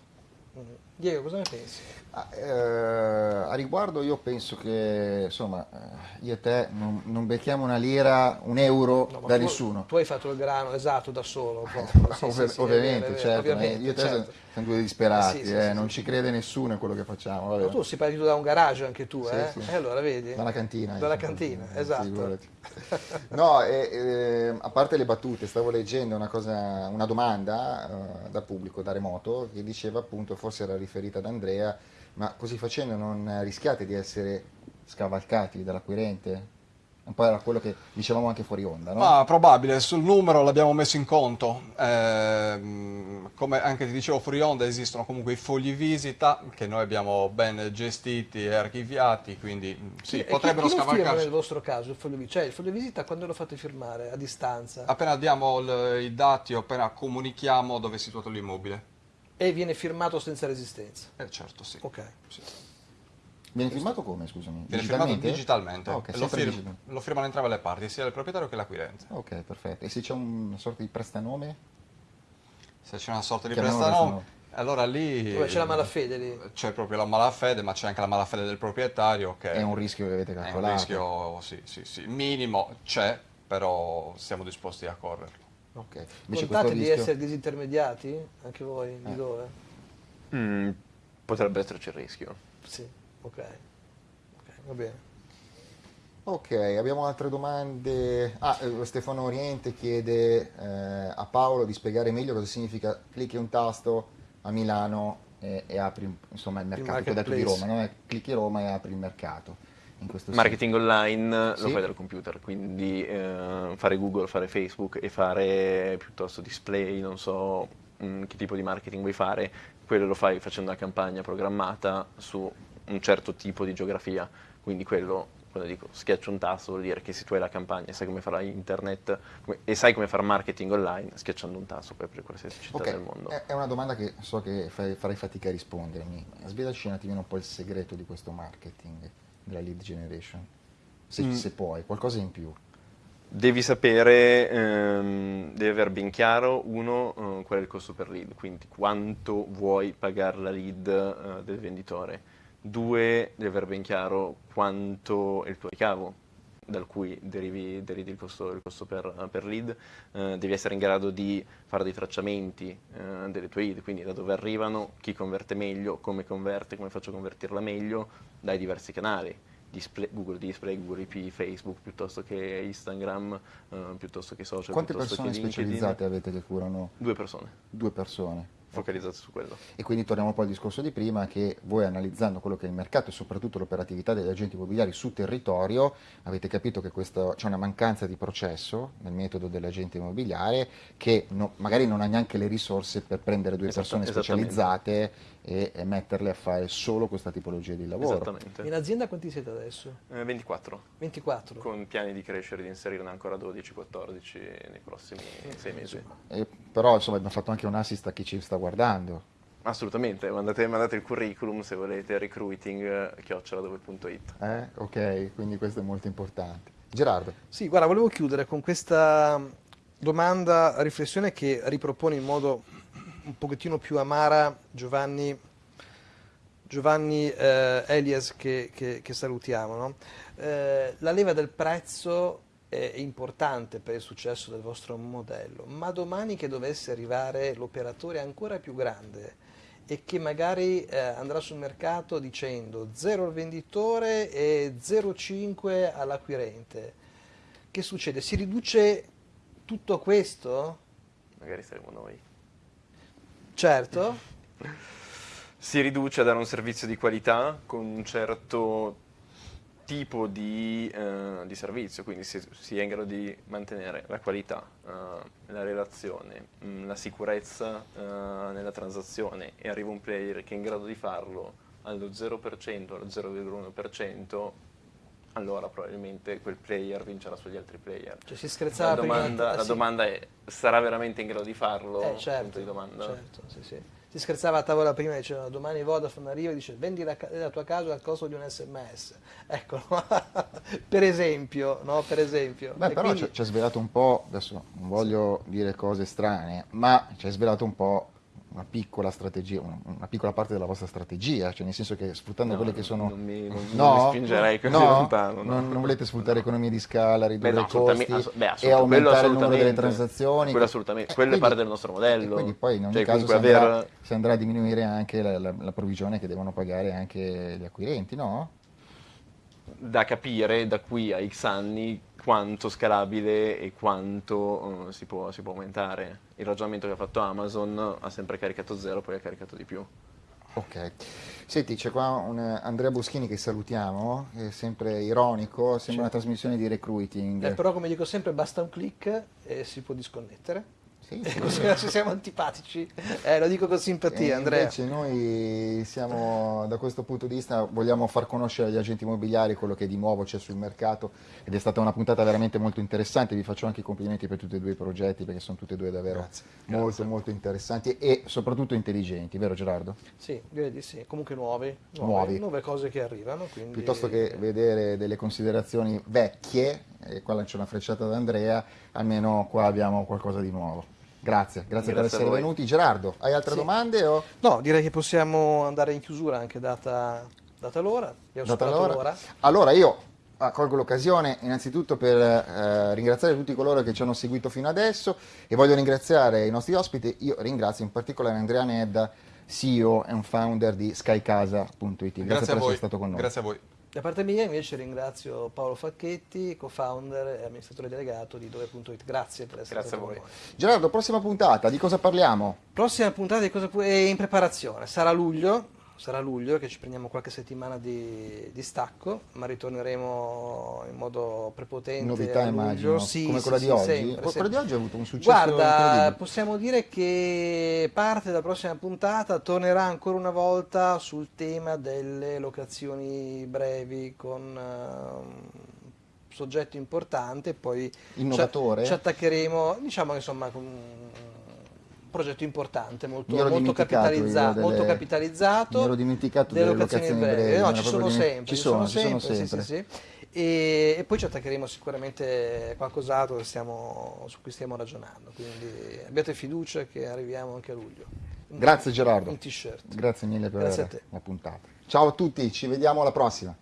Diego, cosa ne pensi? Ah, eh, a riguardo io penso che insomma eh, io e te non, non becchiamo una lira, un euro No, da tu- nessuno. Tu hai fatto il grano esatto da solo. proprio. Sì, Ovvi- sì, sì, è ovviamente, certo, ovviamente, eh, io e te certo. siamo due disperati, Eh, eh, non ci crede nessuno in quello che facciamo. vabbè. Ma tu sei partito da un garage anche tu, eh? sì. E allora vedi? Dalla cantina. Dalla insomma. cantina, Eh, esatto. <laughs> No, e, e, a parte le battute, stavo leggendo una, cosa, una domanda eh, dal pubblico, da remoto, che diceva appunto, forse era riferita ad Andrea, ma così facendo non rischiate di essere scavalcati dall'acquirente? Un po' era quello che dicevamo anche fuori onda, no? Ma probabile, sul numero l'abbiamo messo in conto. Ehm, come anche ti dicevo fuori onda, esistono comunque i fogli visita che noi abbiamo ben gestiti e archiviati, quindi mm, sì, E chi- potrebbero chi firma scavalcarci. nel vostro caso il foglio visita? Cioè il foglio visita quando lo fate firmare? A distanza? Appena diamo il- i dati o appena comunichiamo dove è situato l'immobile. E viene firmato senza resistenza? Eh certo, sì. Ok. Sì. Viene firmato come, scusami? Viene firmato Digitalmente? digitalmente. Ah, ok, lo, sempre fir- digital- lo firmano entrambe le parti, sia il proprietario che l'acquirente. Ok, perfetto. E se c'è una sorta di prestanome? Se c'è una sorta di prestanome, allora lì Dove c'è la malafede lì? c'è proprio la malafede, ma c'è anche la malafede del proprietario che È un rischio che avete è un calcolato. rischio, sì, sì, sì, minimo c'è, però siamo disposti a correrlo. Ok. Invece Contate di rischio... essere disintermediati? Anche voi? Eh. Di dove? Mm, potrebbe esserci il rischio. Sì, ok. Ok, va bene. Ok, abbiamo altre domande. Ah, eh, Stefano Oriente chiede eh, a Paolo di spiegare meglio cosa significa clicchi un tasto a Milano e, e apri insomma, il mercato. Tu hai detto di. Roma, no? Eh, Clicchi Roma e apri il mercato. Marketing online Sì. lo fai dal computer, quindi eh, fare Google, fare Facebook e fare piuttosto display, non so mm, che tipo di marketing vuoi fare, quello lo fai facendo una campagna programmata su un certo tipo di geografia, quindi quello, quando dico schiaccio un tasto vuol dire che se tu hai la campagna e sai come fare internet come- e sai come fare marketing online, schiacciando un tasto puoi aprire qualsiasi città Ok, del mondo. È, una domanda che so che farai fatica a rispondermi. Svelaci un attimino un po' il segreto di questo marketing, della lead generation. Se, Mm. se puoi, qualcosa in più. Devi sapere, ehm, devi aver ben chiaro, uno, eh, qual è il costo per lead, quindi quanto vuoi pagare la lead eh, del venditore. Due, devi aver ben chiaro quanto è il tuo ricavo, dal cui derivi, derivi il, costo, il costo per, per lead. Eh, devi essere in grado di fare dei tracciamenti eh, delle tue lead, quindi da dove arrivano, chi converte meglio, come converte, come faccio a convertirla meglio, dai diversi canali display- Google Display, Google IP, Facebook, piuttosto che Instagram, eh, piuttosto che social, Quante persone specializzate avete che curano Due persone due persone? Focalizzate su quello. E quindi torniamo poi al discorso di prima che voi analizzando quello che è il mercato e soprattutto l'operatività degli agenti immobiliari su territorio avete capito che questo- c'è una mancanza di processo nel metodo dell'agente immobiliare che no- magari non ha neanche le risorse per prendere due Esatta- persone specializzate e, e metterle a fare solo questa tipologia di lavoro. Esattamente. In azienda quanti siete adesso? Eh, 24, 24? con piani di crescere, di inserirne ancora 12-14 nei prossimi sei mesi. E però insomma abbiamo fatto anche un assist a chi ci sta guardando. Assolutamente, mandate, mandate il curriculum se volete, recruiting, chioccioladove.it. Eh? Ok, quindi questo è molto importante. Gerardo, Sì, guarda, volevo chiudere con questa domanda, riflessione che ripropone in modo un pochettino più amara Giovanni, Giovanni eh, Elias che, che- che salutiamo. no? Eh, la leva del prezzo è importante per il successo del vostro modello, ma domani che dovesse arrivare l'operatore ancora più grande e che magari eh, andrà sul mercato dicendo 0 al venditore e 0,5 all'acquirente, che succede? Si riduce tutto questo? Magari saremo noi. Certo, Si riduce a dare un servizio di qualità con un certo tipo di, eh, di servizio, quindi si, si è in grado di mantenere la qualità, eh, la relazione, mh, la sicurezza eh, nella transazione e arriva un player che è in grado di farlo allo 0%, allo 0,1%, allora probabilmente quel player vincerà sugli altri player. cioè si scherzava La prima. domanda, eh, la sì. domanda è, sarà veramente in grado di farlo? Eh, Punto certo, di domanda. certo, sì, sì. Si scherzava a tavola prima, diceva domani Vodafone arriva e dice vendi la, la tua casa al costo di un sms. <laughs> Ecco, no? <laughs> per esempio, no? Per esempio. Beh, E però quindi- ci- ci ha svelato un po', adesso non voglio dire cose strane, ma ci ha svelato un po' una piccola strategia, una, piccola parte della vostra strategia, cioè nel senso che sfruttando No, quelle che sono... non mi- non- no, non mi spingerei così no, lontano, no. Non, non volete sfruttare economie di scala, ridurre Beh, i costi ass- beh, e aumentare il numero delle transazioni. Quello assolutamente, Eh, quello è quindi- parte del nostro modello. E quindi poi in ogni Cioè, caso si andrà, aver- si andrà a diminuire anche la, la- la provvigione che devono pagare anche gli acquirenti, no? da capire da qui a X anni quanto scalabile e quanto eh, si, può, si può aumentare. Il ragionamento che ha fatto Amazon ha sempre caricato zero, poi ha caricato di più. Ok. Senti, c'è qua un eh, Andrea Boschini che salutiamo, è sempre ironico, sembra una trasmissione di recruiting. Eh, però come dico sempre basta un click e si può disconnettere. Sì, sì, <laughs> così siamo antipatici. Eh, lo dico con simpatia, E Andrea. Invece noi siamo, da questo punto di vista, vogliamo far conoscere agli agenti immobiliari quello che di nuovo c'è sul mercato ed è stata una puntata veramente molto interessante, vi faccio anche i complimenti per tutti e due i progetti perché sono tutti e due davvero Grazie, molto molto interessanti e soprattutto intelligenti, vero Gerardo? Sì, direi di sì. Comunque nuovi, nuove, nuove cose che arrivano. Quindi... Piuttosto che vedere delle considerazioni vecchie, e qua lancia una frecciata ad Andrea, almeno qua abbiamo qualcosa di nuovo. Grazie, grazie, per Grazie a essere venuti. Gerardo, hai altre Sì. domande? O... No, direi che possiamo andare in chiusura anche data, data l'ora. Abbiamo Data superato l'ora. l'ora. Allora io colgo l'occasione innanzitutto per eh, ringraziare tutti coloro che ci hanno seguito fino adesso e voglio ringraziare i nostri ospiti. Io ringrazio in particolare Andrea Nedda, CEO e founder di skycasa.it. Grazie, Grazie, per a voi. essere stato con noi. Grazie a voi. Da parte mia invece ringrazio Paolo Facchetti, co-founder e amministratore delegato di Dove.it. Grazie per essere Grazie stato a con voi. noi. Gerardo, prossima puntata, di cosa parliamo? Prossima puntata di cosa è in preparazione, sarà luglio, sarà luglio che ci prendiamo qualche settimana di, di stacco, ma ritorneremo in modo prepotente Novità immagino, Sì, come sì, quella sì, di oggi. sempre, quella sempre. di oggi ha avuto un successo Guarda, possiamo dire che parte della prossima puntata tornerà ancora una volta sul tema delle locazioni brevi con eh, soggetto importante, poi ci- Innovatore? Ci, attaccheremo, diciamo insomma con progetto importante, molto, molto, dimenticato capitalizza- io delle- molto capitalizzato. mi ero dimenticato delle locazioni brevi. brevi, No, ci sono sempre, ci sono, ci sono sì, sì, sempre. sì. E, e poi ci attaccheremo sicuramente qualcos'altro su cui stiamo ragionando. Quindi abbiate fiducia che arriviamo anche a luglio. Grazie Gerardo. Un t-shirt. Grazie mille per Grazie a te. la puntata. Ciao a tutti, ci vediamo alla prossima.